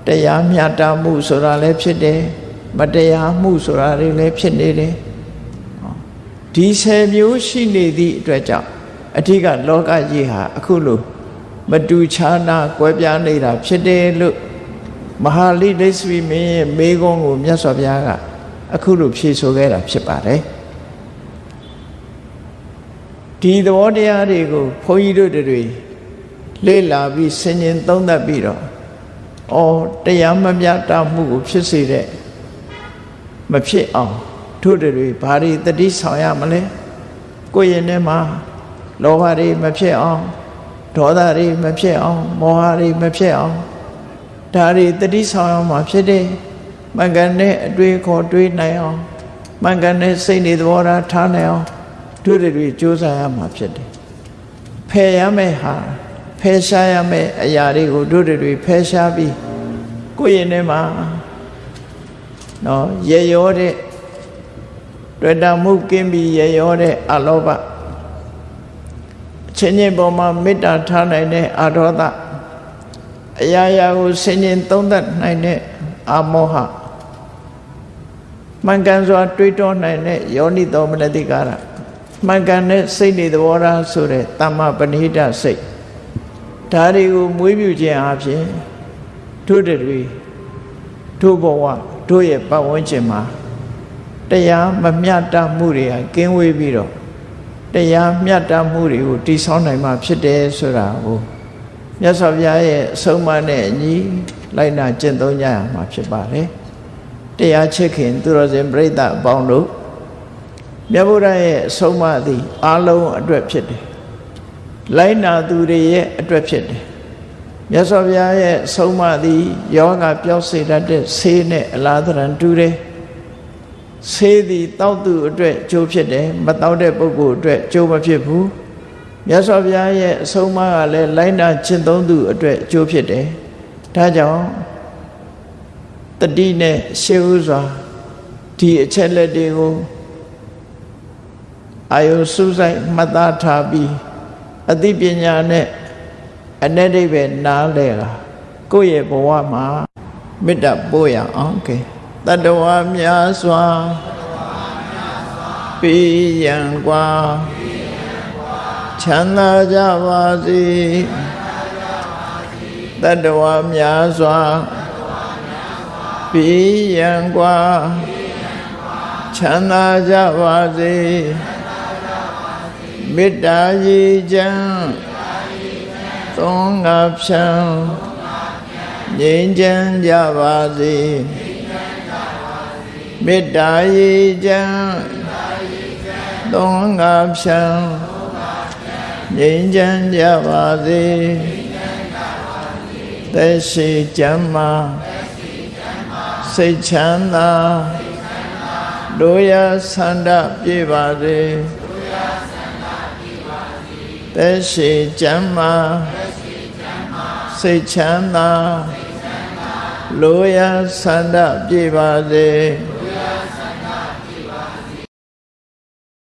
တရားမျှတမှုဆိုတာလည်းဖြစ်တယ်မတရားမှုဆိုတာတွေလည်းဖြစ်နေတယ်ဒီ10မျိုးရှိနေသည့်အတွက်ကြောင့်အထက်ကလောကကြီးဟာအခုလို မတူခြားနာကွဲပြားနေတာဖြစ်တယ်လို့မဟာလိဒိသဝီမင်းရဲ့မေကုန်းကိုမြတ်စွာဘုရားကအခုလိုဖြေဆိုခဲ့တာဖြစ်ပါတယ်ဒီသဘောတရားတွေကိုဘုန်းကြီးတို့တွေလေ့လာပြီးဆင်ញင်သုံးသပ်ပြီးတော့အော်တရားမမြတ်တာမှုကိုဖြစ်စေတဲ့မဖြစ်အောင်တို့တွေဘာတွေတတိဆောင်ရမလဲကိုယ့်ရင်ထဲမှာလောဘတွေမဖြစ်အောင် ဒေါသတွေမဖြစ်အောင်မောဟတွေမဖြစ်အောင်ဒါတွေတတိဆောင်ရမှာဖြစ်တယ်မှန်ကန်တဲ့အတွေ့ခေါ်တွေးနိုင်အောင်မှန်ကန်တဲ့စိတ်နေသဘောထားထားနိုင်အောင်တို့တွေကြိုးစားရမှာဖြစ်တယ်ဖယ်ရမယ့်ဟာဖယ်ရှားရမယ့်အရာတွေကိုတို့တွေဖယ်ရှားပြီးကိုယ့်ရင်ထဲမှာနော်ရေရောတဲ့တွေ့တာမှုကင်းပြီးရေရောတဲ့အလောဘ ချင်းချင်းပေါ်မှာမေတ္တာထားနိုင်တဲ့အရောသအရာရာကိုဆင်ញင်သုံးသပ်နိုင်တဲ့အမောဟမှန်ကန်စွာတွေးတောနိုင်တဲ့ယောနိသောမနတိကာရမှန်ကန်တဲ့စိတ်တွေသဘောထားဆိုတဲ့တမ္မာပဏိဒစိတ်ဒါတွေကိုမွေးမြူခြင်းအပြင်တို့တွေတို့ဘဝတို့ရဲ့ပတ်ဝန်းကျင်မှာတရားမမျှတမှုတွေကကင်းဝေးပြီးတော့ တရားမျှတမှုတွေကိုတည်ဆောက်နိုင်မှာဖြစ်တယ်ဆိုတာကိုမြတ်စွာဘုရားရဲ့အဆုံးအမနဲ့အညီလိုက်နာကျင့်သုံးကြရမှာဖြစ်ပါတယ်တရားချစ်ခင်သူတော်စင်ပြိဿအပေါင်းတို့မြတ်ဗုဒ္ဓရဲ့အဆုံးအမသည်အလုံးအတွက်ဖြစ်တယ်လိုက်နာသူတွေရဲ့အတွက်ဖြစ်တယ်မြတ်စွာဘုရားရဲ့အဆုံးအမသည်ယောဂပျောက်စေတတ်တဲ့ဆေးနဲ့အလားတရံတူတယ် ဆေးသည်တောက်သူအတွက်ကျိုးဖြစ်တယ်မတောက်တဲ့ပုဂ္ဂိုလ်အတွက်ကျိုးမဖြစ်ဘူးမြတ်စွာဘုရားရဲ့အဆုံးအမကလည်းလိုက်နာကျင့်သုံးသူအတွက်ကျိုးဖြစ်တယ်ဒါကြောင့်တတိနဲ့ရှေးဥစွာဒီအချက်လက်တွေကိုအာယုစုဆိုင်မှတ်သားထားပြီးအသိပညာနဲ့အ내ဒိဗ္ဗေနားလဲတာကိုယ့်ရဲ့ဘဝမှာမေတ္တာပို့ရအောင်ကဲ တတဝများစွာပိယံကွာချမ်းသာကြပါစေတတဝများစွာပိယံကွာချမ်းသာကြပါစေမေတ္တာရည်ချမ်းသုံးငါဖြံငြိမ်းချမ်းကြပါစေ မေတ္တာရည်ချမ်းသုံးငါဖြံငြိမ်းချမ်းကြပါစေသက်ရှိကြမ်းမာစိတ်ချမ်းသာတို့ရဆန္ဒပြေပါစေသက်ရှိကျမ်းမာစိတ်ချမ်းသာလိုရဆန္ဒပြေပါစေ